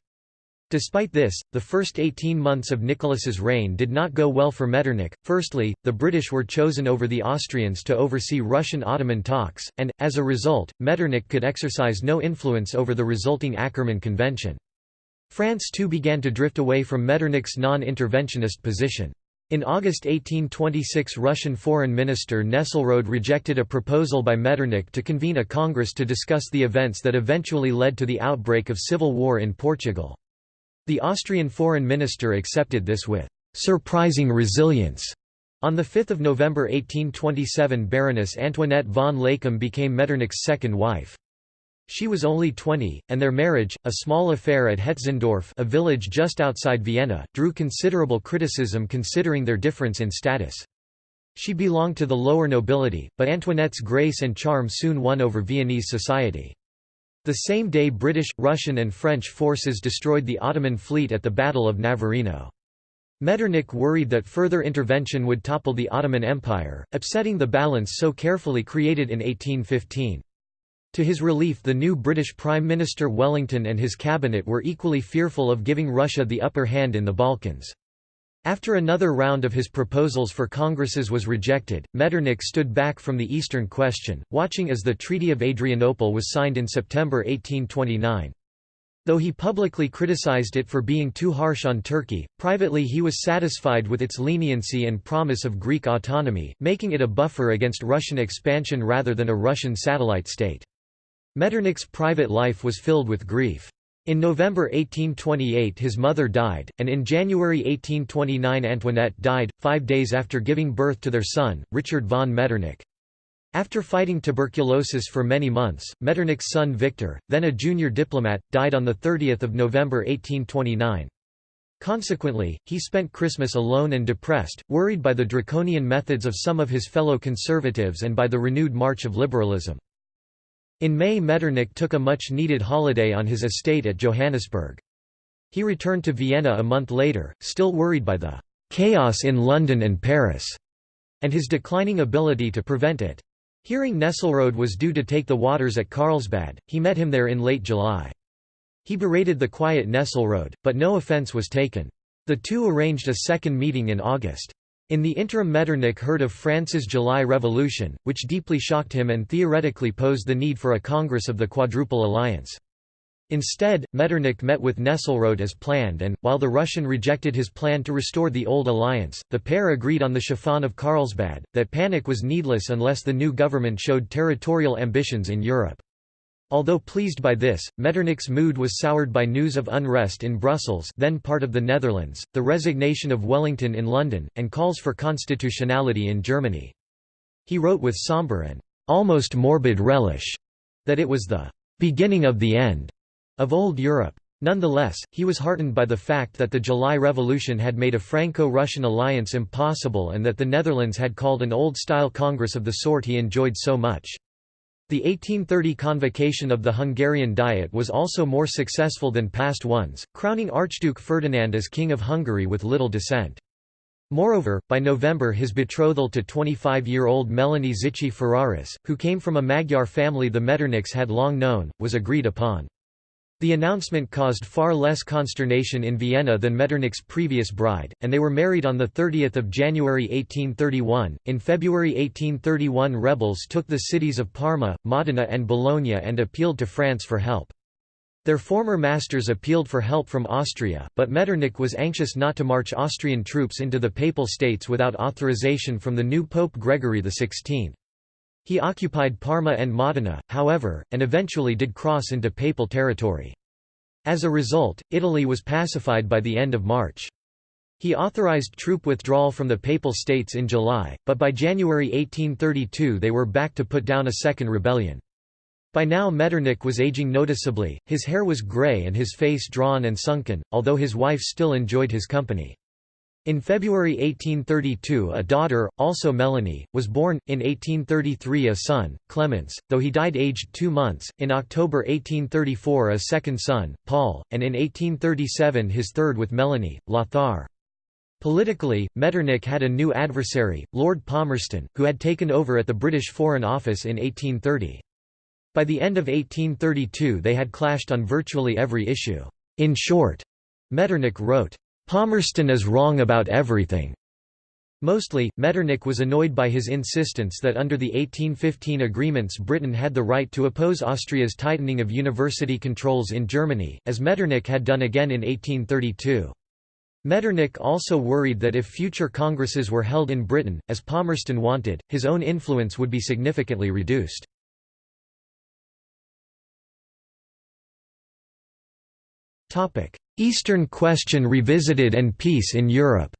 Despite this, the first 18 months of Nicholas's reign did not go well for Metternich. Firstly, the British were chosen over the Austrians to oversee Russian-Ottoman talks, and, as a result, Metternich could exercise no influence over the resulting Akkerman Convention. France too began to drift away from Metternich's non-interventionist position. In August 1826 Russian Foreign Minister Nesselrode rejected a proposal by Metternich to convene a congress to discuss the events that eventually led to the outbreak of civil war in Portugal. The Austrian foreign minister accepted this with surprising resilience. On 5 November 1827 Baroness Antoinette von Leykam became Metternich's second wife. She was only 20, and their marriage, a small affair at Hetzendorf a village just outside Vienna, drew considerable criticism considering their difference in status. She belonged to the lower nobility, but Antoinette's grace and charm soon won over Viennese society. The same day British, Russian and French forces destroyed the Ottoman fleet at the Battle of Navarino. Metternich worried that further intervention would topple the Ottoman Empire, upsetting the balance so carefully created in 1815. To his relief the new British Prime Minister Wellington and his cabinet were equally fearful of giving Russia the upper hand in the Balkans. After another round of his proposals for congresses was rejected, Metternich stood back from the Eastern question, watching as the Treaty of Adrianople was signed in September 1829. Though he publicly criticized it for being too harsh on Turkey, privately he was satisfied with its leniency and promise of Greek autonomy, making it a buffer against Russian expansion rather than a Russian satellite state. Metternich's private life was filled with grief. In November 1828 his mother died, and in January 1829 Antoinette died, five days after giving birth to their son, Richard von Metternich. After fighting tuberculosis for many months, Metternich's son Victor, then a junior diplomat, died on 30 November 1829. Consequently, he spent Christmas alone and depressed, worried by the draconian methods of some of his fellow conservatives and by the renewed march of liberalism. In May Metternich took a much-needed holiday on his estate at Johannisberg. He returned to Vienna a month later, still worried by the «chaos in London and Paris» and his declining ability to prevent it. Hearing Nesselrode was due to take the waters at Carlsbad, he met him there in late July. He berated the quiet Nesselrode, but no offence was taken. The two arranged a second meeting in August. In the interim Metternich heard of France's July Revolution, which deeply shocked him and theoretically posed the need for a Congress of the Quadruple Alliance. Instead, Metternich met with Nesselrode as planned and, while the Russian rejected his plan to restore the old alliance, the pair agreed on the chiffon of Carlsbad, that panic was needless unless the new government showed territorial ambitions in Europe. Although pleased by this, Metternich's mood was soured by news of unrest in Brussels then part of the Netherlands, the resignation of Wellington in London, and calls for constitutionality in Germany. He wrote with sombre and almost morbid relish that it was the beginning of the end of old Europe. Nonetheless, he was heartened by the fact that the July Revolution had made a Franco-Russian alliance impossible and that the Netherlands had called an old-style congress of the sort he enjoyed so much. The 1830 convocation of the Hungarian Diet was also more successful than past ones, crowning Archduke Ferdinand as King of Hungary with little dissent. Moreover, by November his betrothal to 25-year-old Melanie Zichy Ferraris, who came from a Magyar family the Metternichs had long known, was agreed upon. The announcement caused far less consternation in Vienna than Metternich's previous bride, and they were married on 30 January 1831. In February 1831 rebels took the cities of Parma, Modena and Bologna and appealed to France for help. Their former masters appealed for help from Austria, but Metternich was anxious not to march Austrian troops into the Papal States without authorization from the new Pope Gregory XVI. He occupied Parma and Modena, however, and eventually did cross into Papal territory. As a result, Italy was pacified by the end of March. He authorized troop withdrawal from the Papal States in July, but by January 1832 they were back to put down a second rebellion. By now Metternich was aging noticeably, his hair was grey and his face drawn and sunken, although his wife still enjoyed his company. In February 1832 a daughter, also Melanie, was born, in 1833 a son, Clements, though he died aged two months, in October 1834 a second son, Paul, and in 1837 his third with Melanie, Lothar. Politically, Metternich had a new adversary, Lord Palmerston, who had taken over at the British Foreign Office in 1830. By the end of 1832 they had clashed on virtually every issue. In short, Metternich wrote, Palmerston is wrong about everything. Mostly, Metternich was annoyed by his insistence that under the 1815 agreements Britain had the right to oppose Austria's tightening of university controls in Germany, as Metternich had done again in 1832. Metternich also worried that if future congresses were held in Britain, as Palmerston wanted, his own influence would be significantly reduced. Eastern Question revisited and peace in Europe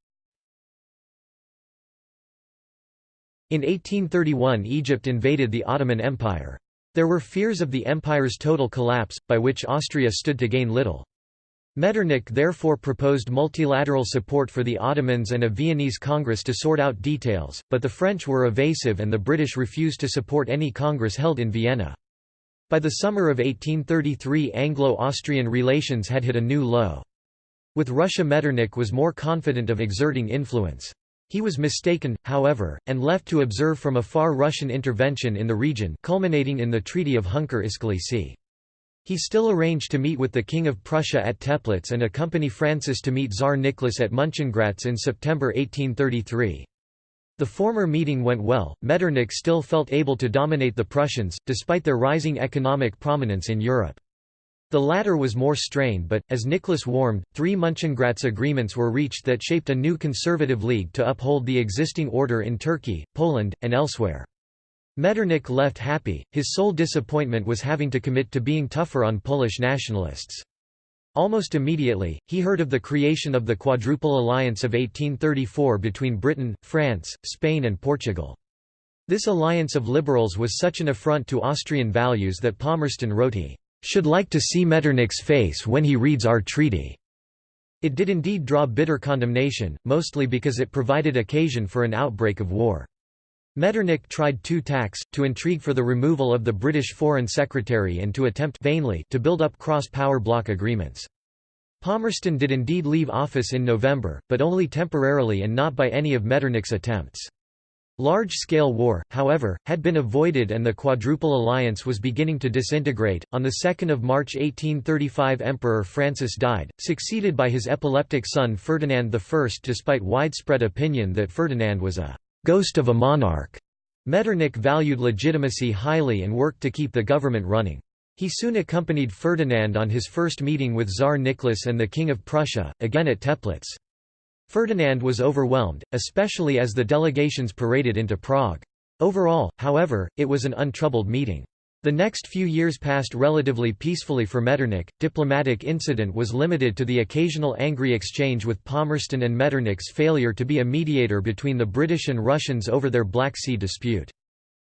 In 1831 Egypt invaded the Ottoman Empire. There were fears of the empire's total collapse, by which Austria stood to gain little. Metternich therefore proposed multilateral support for the Ottomans and a Viennese Congress to sort out details, but the French were evasive and the British refused to support any Congress held in Vienna. By the summer of 1833 Anglo-Austrian relations had hit a new low. With Russia Metternich was more confident of exerting influence. He was mistaken, however, and left to observe from afar Russian intervention in the region culminating in the Treaty of Hünkâr İskelesi. He still arranged to meet with the King of Prussia at Teplitz and accompany Francis to meet Tsar Nicholas at Munchengratz in September 1833. The former meeting went well, Metternich still felt able to dominate the Prussians, despite their rising economic prominence in Europe. The latter was more strained but, as Nicholas warmed, three Munchengratz agreements were reached that shaped a new conservative league to uphold the existing order in Turkey, Poland, and elsewhere. Metternich left happy, his sole disappointment was having to commit to being tougher on Polish nationalists. Almost immediately, he heard of the creation of the Quadruple Alliance of 1834 between Britain, France, Spain and Portugal. This alliance of liberals was such an affront to Austrian values that Palmerston wrote he should like to see Metternich's face when he reads our treaty. It did indeed draw bitter condemnation, mostly because it provided occasion for an outbreak of war. Metternich tried two tacks, to intrigue for the removal of the British Foreign Secretary and to attempt vainly to build up cross-power bloc agreements. Palmerston did indeed leave office in November, but only temporarily and not by any of Metternich's attempts. Large-scale war, however, had been avoided and the Quadruple Alliance was beginning to disintegrate. On the 2nd of March 1835 Emperor Francis died, succeeded by his epileptic son Ferdinand I despite widespread opinion that Ferdinand was a ghost of a monarch. Metternich valued legitimacy highly and worked to keep the government running. He soon accompanied Ferdinand on his first meeting with Tsar Nicholas and the King of Prussia, again at Teplitz. Ferdinand was overwhelmed, especially as the delegations paraded into Prague. Overall, however, it was an untroubled meeting. The next few years passed relatively peacefully for Metternich. Diplomatic incident was limited to the occasional angry exchange with Palmerston and Metternich's failure to be a mediator between the British and Russians over their Black Sea dispute.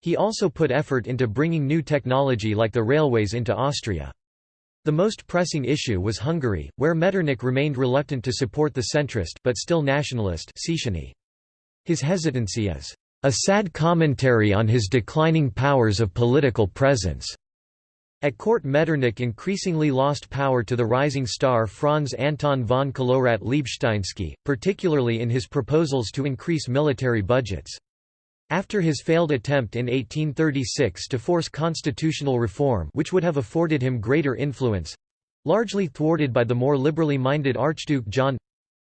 He also put effort into bringing new technology like the railways into Austria. The most pressing issue was Hungary, where Metternich remained reluctant to support the centrist but still nationalist His hesitancy is a sad commentary on his declining powers of political presence. At court Metternich increasingly lost power to the rising star Franz Anton von Kolowrat Liebsteinsky, particularly in his proposals to increase military budgets. After his failed attempt in 1836 to force constitutional reform which would have afforded him greater influence—largely thwarted by the more liberally minded Archduke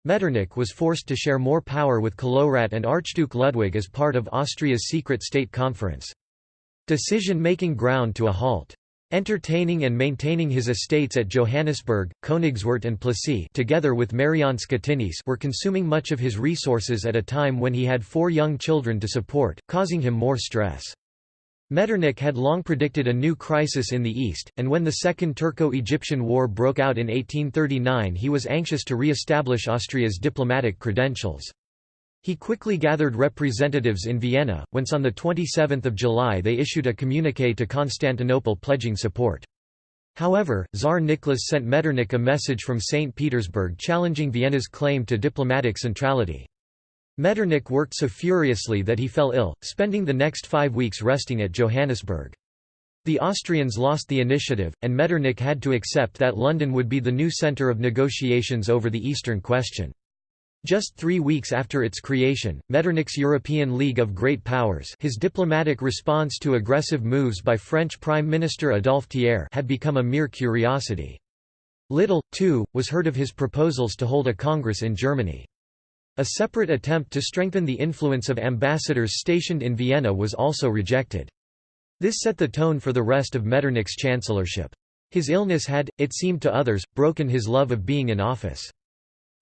John—Metternich was forced to share more power with Kolowrat and Archduke Ludwig as part of Austria's secret state conference. Decision-making ground to a halt. Entertaining and maintaining his estates at Johannisberg, Königswart and Plassey together with Mariánska Tyněž were consuming much of his resources at a time when he had four young children to support, causing him more stress. Metternich had long predicted a new crisis in the east, and when the Second Turco-Egyptian War broke out in 1839 he was anxious to re-establish Austria's diplomatic credentials. He quickly gathered representatives in Vienna, whence on 27 July they issued a communiqué to Constantinople pledging support. However, Tsar Nicholas sent Metternich a message from St. Petersburg challenging Vienna's claim to diplomatic centrality. Metternich worked so furiously that he fell ill, spending the next five weeks resting at Johannisberg. The Austrians lost the initiative, and Metternich had to accept that London would be the new centre of negotiations over the Eastern question. Just three weeks after its creation, Metternich's European League of Great Powers his diplomatic response to aggressive moves by French Prime Minister Adolphe Thiers had become a mere curiosity. Little, too, was heard of his proposals to hold a congress in Germany. A separate attempt to strengthen the influence of ambassadors stationed in Vienna was also rejected. This set the tone for the rest of Metternich's chancellorship. His illness had, it seemed to others, broken his love of being in office.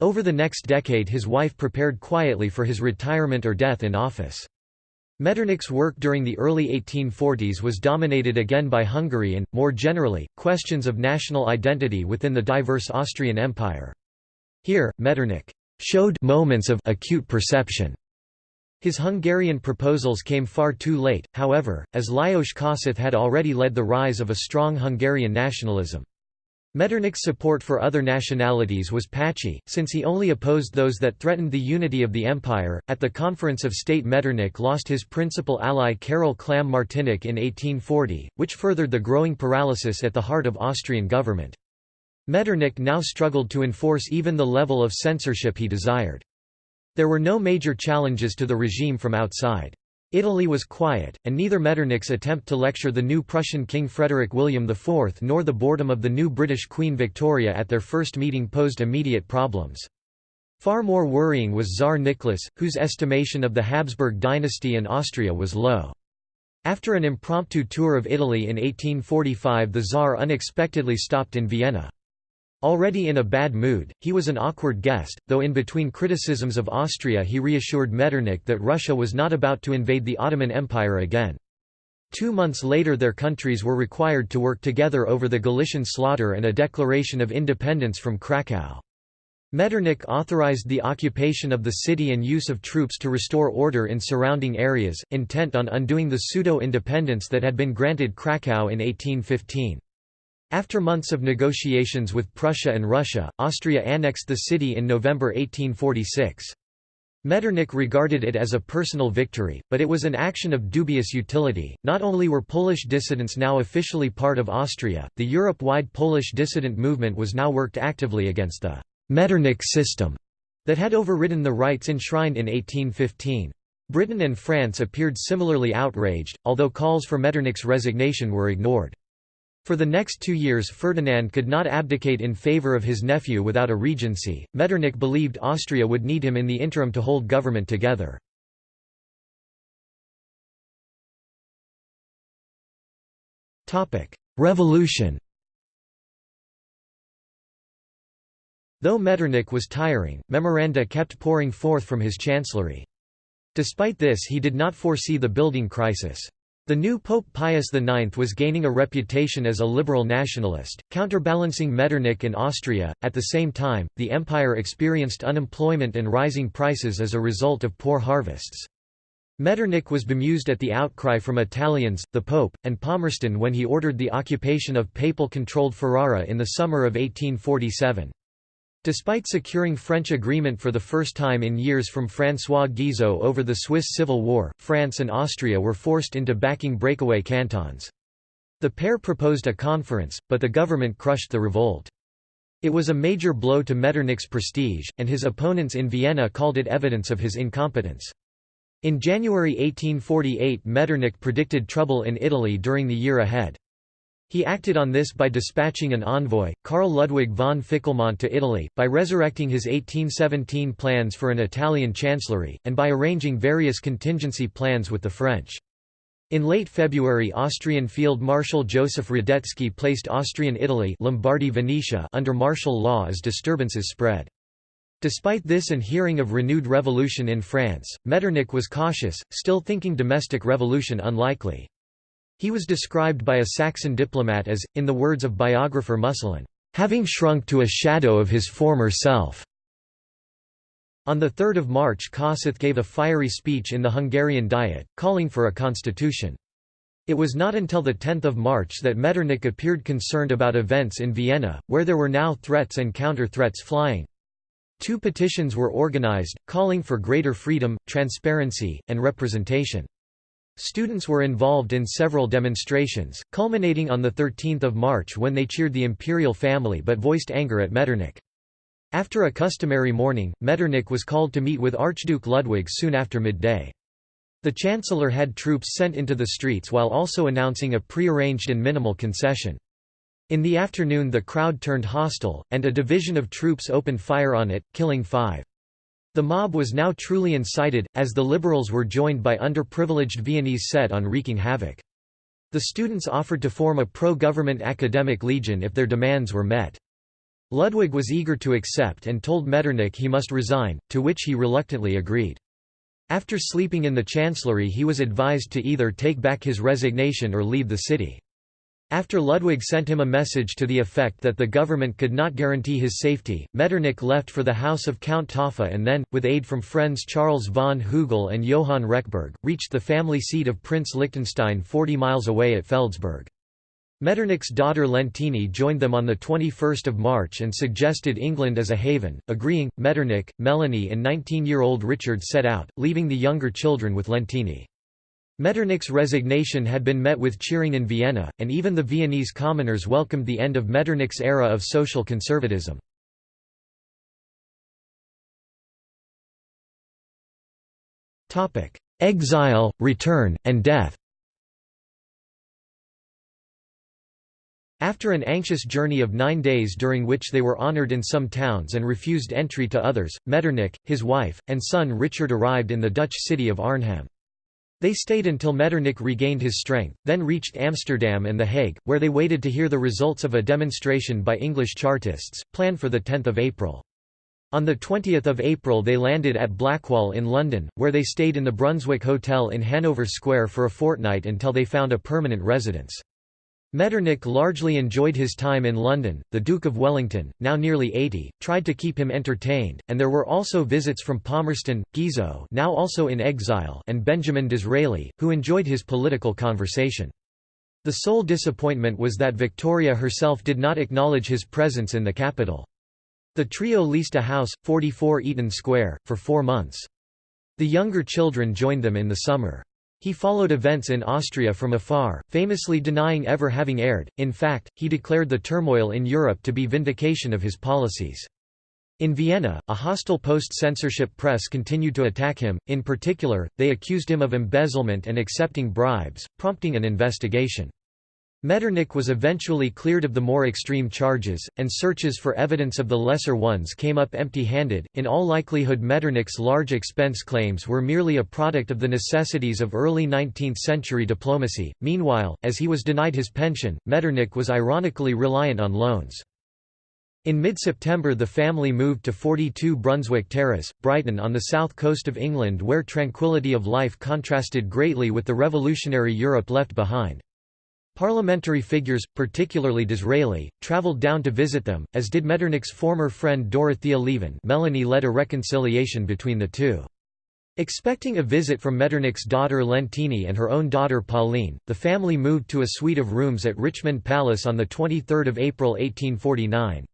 Over the next decade his wife prepared quietly for his retirement or death in office. Metternich's work during the early 1840s was dominated again by Hungary and, more generally, questions of national identity within the diverse Austrian Empire. Here, Metternich showed moments of acute perception. His Hungarian proposals came far too late, however, as Lajos Kossuth had already led the rise of a strong Hungarian nationalism. Metternich's support for other nationalities was patchy, since he only opposed those that threatened the unity of the empire. At the Conference of State, Metternich lost his principal ally Karol Clam-Martinic in 1840, which furthered the growing paralysis at the heart of Austrian government. Metternich now struggled to enforce even the level of censorship he desired. There were no major challenges to the regime from outside. Italy was quiet, and neither Metternich's attempt to lecture the new Prussian King Frederick William IV nor the boredom of the new British Queen Victoria at their first meeting posed immediate problems. Far more worrying was Tsar Nicholas, whose estimation of the Habsburg dynasty and Austria was low. After an impromptu tour of Italy in 1845 the Tsar unexpectedly stopped in Vienna. Already in a bad mood, he was an awkward guest, though in between criticisms of Austria he reassured Metternich that Russia was not about to invade the Ottoman Empire again. Two months later their countries were required to work together over the Galician slaughter and a declaration of independence from Krakow. Metternich authorized the occupation of the city and use of troops to restore order in surrounding areas, intent on undoing the pseudo-independence that had been granted Krakow in 1815. After months of negotiations with Prussia and Russia, Austria annexed the city in November 1846. Metternich regarded it as a personal victory, but it was an action of dubious utility. Not only were Polish dissidents now officially part of Austria, the Europe wide Polish dissident movement was now worked actively against the Metternich system that had overridden the rights enshrined in 1815. Britain and France appeared similarly outraged, although calls for Metternich's resignation were ignored. For the next two years Ferdinand could not abdicate in favour of his nephew without a regency. Metternich believed Austria would need him in the interim to hold government together. Revolution Though Metternich was tiring, memoranda kept pouring forth from his chancellery. Despite this he did not foresee the building crisis. The new Pope Pius IX was gaining a reputation as a liberal nationalist, counterbalancing Metternich in Austria. At the same time, the empire experienced unemployment and rising prices as a result of poor harvests. Metternich was bemused at the outcry from Italians, the Pope, and Palmerston when he ordered the occupation of papal-controlled Ferrara in the summer of 1847. Despite securing French agreement for the first time in years from François Guizot over the Swiss Civil War, France and Austria were forced into backing breakaway cantons. The pair proposed a conference, but the government crushed the revolt. It was a major blow to Metternich's prestige, and his opponents in Vienna called it evidence of his incompetence. In January 1848 Metternich predicted trouble in Italy during the year ahead. He acted on this by dispatching an envoy, Karl Ludwig von Ficquelmont to Italy, by resurrecting his 1817 plans for an Italian chancellery, and by arranging various contingency plans with the French. In late February Austrian Field Marshal Joseph Radetzky placed Austrian Italy Lombardy Venetia under martial law as disturbances spread. Despite this and hearing of renewed revolution in France, Metternich was cautious, still thinking domestic revolution unlikely. He was described by a Saxon diplomat as, in the words of biographer Musulin, "...having shrunk to a shadow of his former self." On 3 March Kossuth gave a fiery speech in the Hungarian Diet, calling for a constitution. It was not until 10 March that Metternich appeared concerned about events in Vienna, where there were now threats and counter-threats flying. Two petitions were organized, calling for greater freedom, transparency, and representation. Students were involved in several demonstrations, culminating on 13 March when they cheered the imperial family but voiced anger at Metternich. After a customary morning, Metternich was called to meet with Archduke Ludwig soon after midday. The chancellor had troops sent into the streets while also announcing a prearranged and minimal concession. In the afternoon the crowd turned hostile, and a division of troops opened fire on it, killing five. The mob was now truly incited, as the liberals were joined by underprivileged Viennese set on wreaking havoc. The students offered to form a pro-government academic legion if their demands were met. Ludwig was eager to accept and told Metternich he must resign, to which he reluctantly agreed. After sleeping in the chancellery he was advised to either take back his resignation or leave the city. After Ludwig sent him a message to the effect that the government could not guarantee his safety, Metternich left for the house of Count Taaffe and then, with aid from friends Charles von Hügel and Johann Rechberg, reached the family seat of Prince Liechtenstein 40 miles away at Feldsberg. Metternich's daughter Leontine joined them on 21 March and suggested England as a haven, agreeing. Metternich, Melanie and 19-year-old Richard set out, leaving the younger children with Leontine. Metternich's resignation had been met with cheering in Vienna, and even the Viennese commoners welcomed the end of Metternich's era of social conservatism. Exile, return, and death After an anxious journey of nine days during which they were honoured in some towns and refused entry to others, Metternich, his wife, and son Richard arrived in the Dutch city of Arnhem. They stayed until Metternich regained his strength, then reached Amsterdam and The Hague, where they waited to hear the results of a demonstration by English Chartists, planned for 10 April. On 20 April they landed at Blackwall in London, where they stayed in the Brunswick Hotel in Hanover Square for a fortnight until they found a permanent residence. Metternich largely enjoyed his time in London. The Duke of Wellington, now nearly 80, tried to keep him entertained, and there were also visits from Palmerston, Guizot, now also in exile, and Benjamin Disraeli, who enjoyed his political conversation. The sole disappointment was that Victoria herself did not acknowledge his presence in the capital. The trio leased a house, 44 Eaton Square, for four months. The younger children joined them in the summer. He followed events in Austria from afar, famously denying ever having erred, in fact, he declared the turmoil in Europe to be vindication of his policies. In Vienna, a hostile post-censorship press continued to attack him, in particular, they accused him of embezzlement and accepting bribes, prompting an investigation. Metternich was eventually cleared of the more extreme charges, and searches for evidence of the lesser ones came up empty-handed. In all likelihood Metternich's large expense claims were merely a product of the necessities of early 19th-century diplomacy. Meanwhile, as he was denied his pension, Metternich was ironically reliant on loans. In mid-September the family moved to 42 Brunswick Terrace, Brighton on the south coast of England where tranquility of life contrasted greatly with the revolutionary Europe left behind. Parliamentary figures, particularly Disraeli, travelled down to visit them, as did Metternich's former friend Dorothea Lieven Melanie led a reconciliation between the two. Expecting a visit from Metternich's daughter Leontine and her own daughter Pauline, the family moved to a suite of rooms at Richmond Palace on 23 April 1849.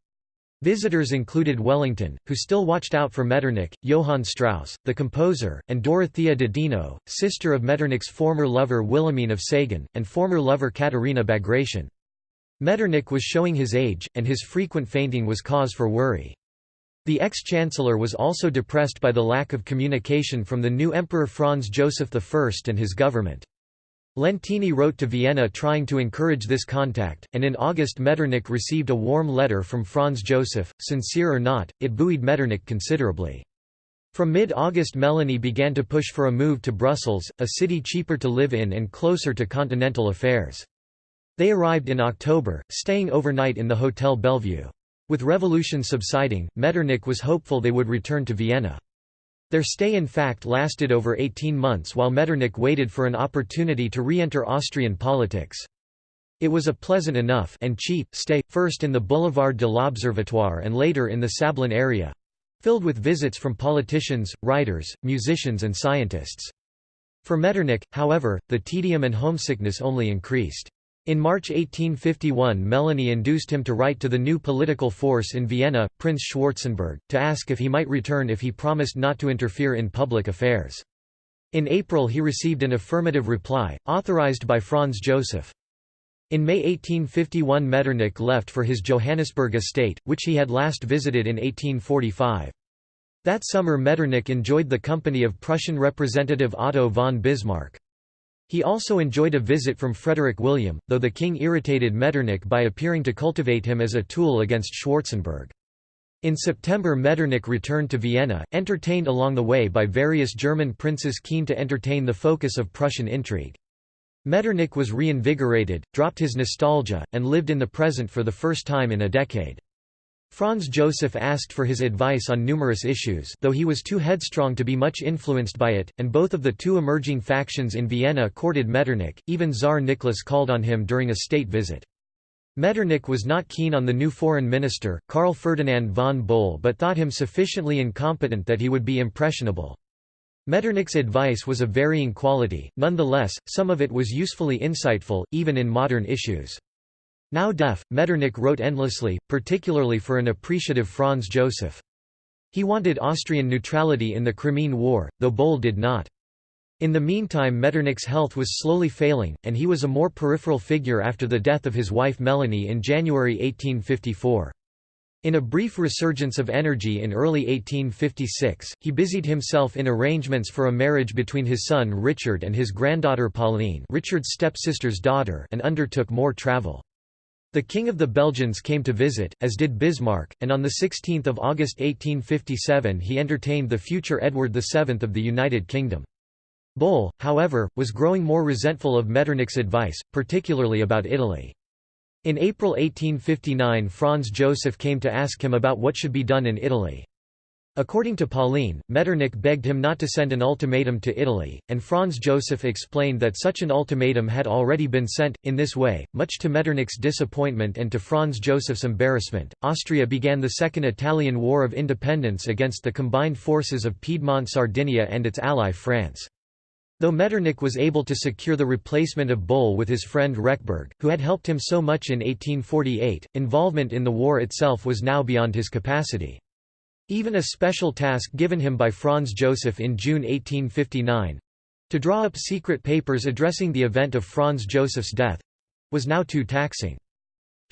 Visitors included Wellington, who still watched out for Metternich, Johann Strauss, the composer, and Dorothea de Dino, sister of Metternich's former lover Wilhelmine of Sagan, and former lover Katharina Bagration. Metternich was showing his age, and his frequent fainting was cause for worry. The ex-chancellor was also depressed by the lack of communication from the new Emperor Franz Joseph I and his government. Leontine wrote to Vienna trying to encourage this contact, and in August Metternich received a warm letter from Franz Joseph. Sincere or not, it buoyed Metternich considerably. From mid-August Melanie began to push for a move to Brussels, a city cheaper to live in and closer to continental affairs. They arrived in October, staying overnight in the Hotel Bellevue. With revolution subsiding, Metternich was hopeful they would return to Vienna. Their stay in fact lasted over 18 months while Metternich waited for an opportunity to re-enter Austrian politics. It was a pleasant enough and cheap stay, first in the Boulevard de l'Observatoire and later in the Sablon area—filled with visits from politicians, writers, musicians and scientists. For Metternich, however, the tedium and homesickness only increased. In March 1851 Melanie induced him to write to the new political force in Vienna, Prince Schwarzenberg, to ask if he might return if he promised not to interfere in public affairs. In April he received an affirmative reply, authorized by Franz Joseph. In May 1851 Metternich left for his Johannisberg estate, which he had last visited in 1845. That summer Metternich enjoyed the company of Prussian representative Otto von Bismarck. He also enjoyed a visit from Frederick William, though the king irritated Metternich by appearing to cultivate him as a tool against Schwarzenberg. In September Metternich returned to Vienna, entertained along the way by various German princes keen to entertain the focus of Prussian intrigue. Metternich was reinvigorated, dropped his nostalgia, and lived in the present for the first time in a decade. Franz Joseph asked for his advice on numerous issues though he was too headstrong to be much influenced by it, and both of the two emerging factions in Vienna courted Metternich, even Tsar Nicholas called on him during a state visit. Metternich was not keen on the new foreign minister, Karl Ferdinand von Buol but thought him sufficiently incompetent that he would be impressionable. Metternich's advice was of varying quality, nonetheless, some of it was usefully insightful, even in modern issues. Now deaf, Metternich wrote endlessly, particularly for an appreciative Franz Joseph. He wanted Austrian neutrality in the Crimean War, though Buol did not. In the meantime Metternich's health was slowly failing, and he was a more peripheral figure after the death of his wife Melanie in January 1854. In a brief resurgence of energy in early 1856, he busied himself in arrangements for a marriage between his son Richard and his granddaughter Pauline Richard's stepsister's daughter and undertook more travel. The King of the Belgians came to visit, as did Bismarck, and on 16 August 1857 he entertained the future Edward VII of the United Kingdom. Buol, however, was growing more resentful of Metternich's advice, particularly about Italy. In April 1859 Franz Joseph came to ask him about what should be done in Italy. According to Pauline, Metternich begged him not to send an ultimatum to Italy, and Franz Joseph explained that such an ultimatum had already been sent. In this way, much to Metternich's disappointment and to Franz Joseph's embarrassment, Austria began the Second Italian War of Independence against the combined forces of Piedmont Sardinia and its ally France. Though Metternich was able to secure the replacement of Buol with his friend Rechberg, who had helped him so much in 1848, involvement in the war itself was now beyond his capacity. Even a special task given him by Franz Joseph in June 1859—to draw up secret papers addressing the event of Franz Joseph's death—was now too taxing.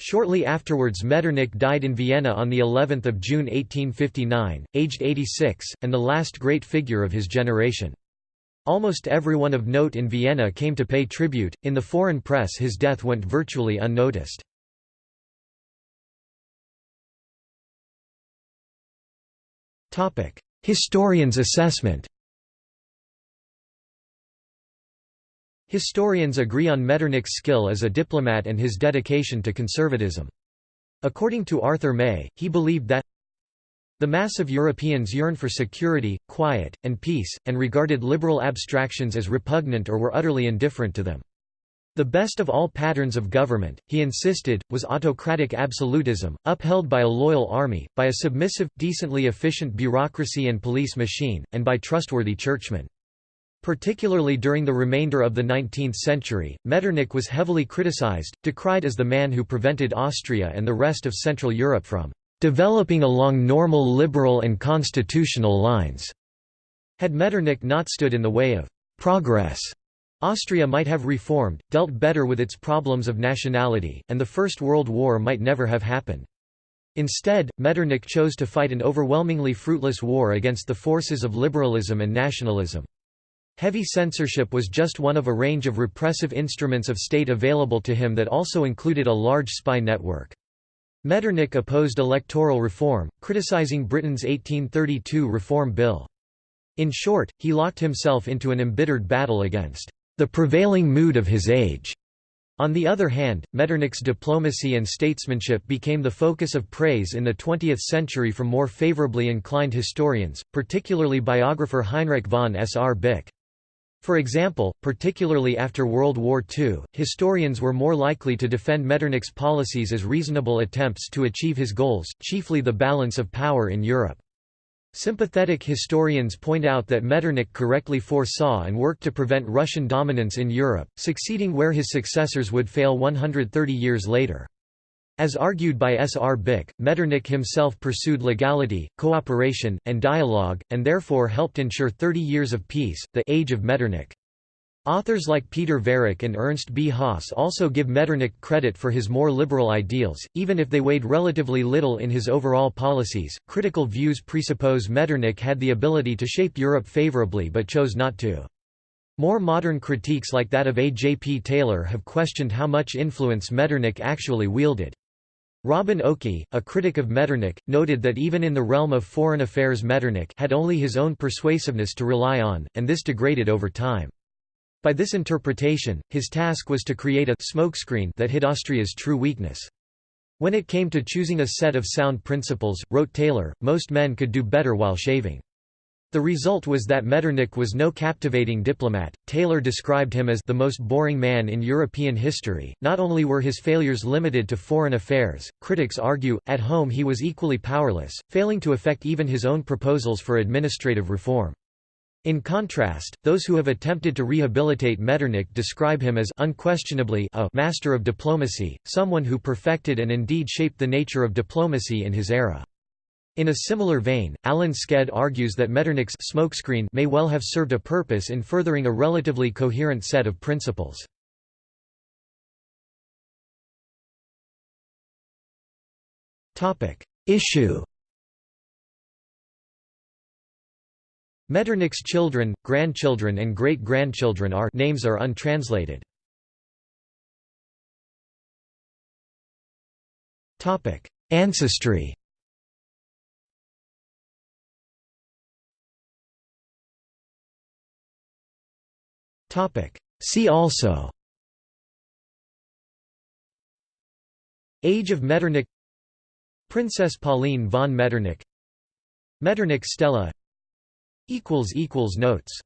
Shortly afterwards Metternich died in Vienna on the 11th of June 1859, aged 86, and the last great figure of his generation. Almost everyone of note in Vienna came to pay tribute, in the foreign press his death went virtually unnoticed. Historians' assessment Historians agree on Metternich's skill as a diplomat and his dedication to conservatism. According to Arthur May, he believed that the mass of Europeans yearned for security, quiet, and peace, and regarded liberal abstractions as repugnant or were utterly indifferent to them. The best of all patterns of government, he insisted, was autocratic absolutism, upheld by a loyal army, by a submissive, decently efficient bureaucracy and police machine, and by trustworthy churchmen. Particularly during the remainder of the 19th century, Metternich was heavily criticized, decried as the man who prevented Austria and the rest of Central Europe from developing along normal liberal and constitutional lines. Had Metternich not stood in the way of progress, Austria might have reformed, dealt better with its problems of nationality, and the First World War might never have happened. Instead, Metternich chose to fight an overwhelmingly fruitless war against the forces of liberalism and nationalism. Heavy censorship was just one of a range of repressive instruments of state available to him that also included a large spy network. Metternich opposed electoral reform, criticizing Britain's 1832 Reform Bill. In short, he locked himself into an embittered battle against the prevailing mood of his age. On the other hand, Metternich's diplomacy and statesmanship became the focus of praise in the 20th century from more favorably inclined historians, particularly biographer Heinrich von Srbik. For example, particularly after World War II, historians were more likely to defend Metternich's policies as reasonable attempts to achieve his goals, chiefly the balance of power in Europe. Sympathetic historians point out that Metternich correctly foresaw and worked to prevent Russian dominance in Europe, succeeding where his successors would fail 130 years later. As argued by Srbik, Metternich himself pursued legality, cooperation, and dialogue, and therefore helped ensure 30 years of peace, the Age of Metternich. Authors like Peter Viereck and Ernst B. Haas also give Metternich credit for his more liberal ideals, even if they weighed relatively little in his overall policies. Critical views presuppose Metternich had the ability to shape Europe favorably but chose not to. More modern critiques like that of A. J. P. Taylor have questioned how much influence Metternich actually wielded. Robin Okey, a critic of Metternich, noted that even in the realm of foreign affairs Metternich had only his own persuasiveness to rely on, and this degraded over time. By this interpretation, his task was to create a smokescreen that hid Austria's true weakness. When it came to choosing a set of sound principles, wrote Taylor, most men could do better while shaving. The result was that Metternich was no captivating diplomat. Taylor described him as the most boring man in European history. Not only were his failures limited to foreign affairs, critics argue, at home he was equally powerless, failing to effect even his own proposals for administrative reform. In contrast, those who have attempted to rehabilitate Metternich describe him as unquestionably a master of diplomacy, someone who perfected and indeed shaped the nature of diplomacy in his era. In a similar vein, Alan Sked argues that Metternich's smokescreen may well have served a purpose in furthering a relatively coherent set of principles. Issue Metternich's children, grandchildren and great-grandchildren are names are untranslated. Topic: Ancestry. Topic: See also. Age of Metternich. Princess Pauline von Metternich. Metternich Stele Notes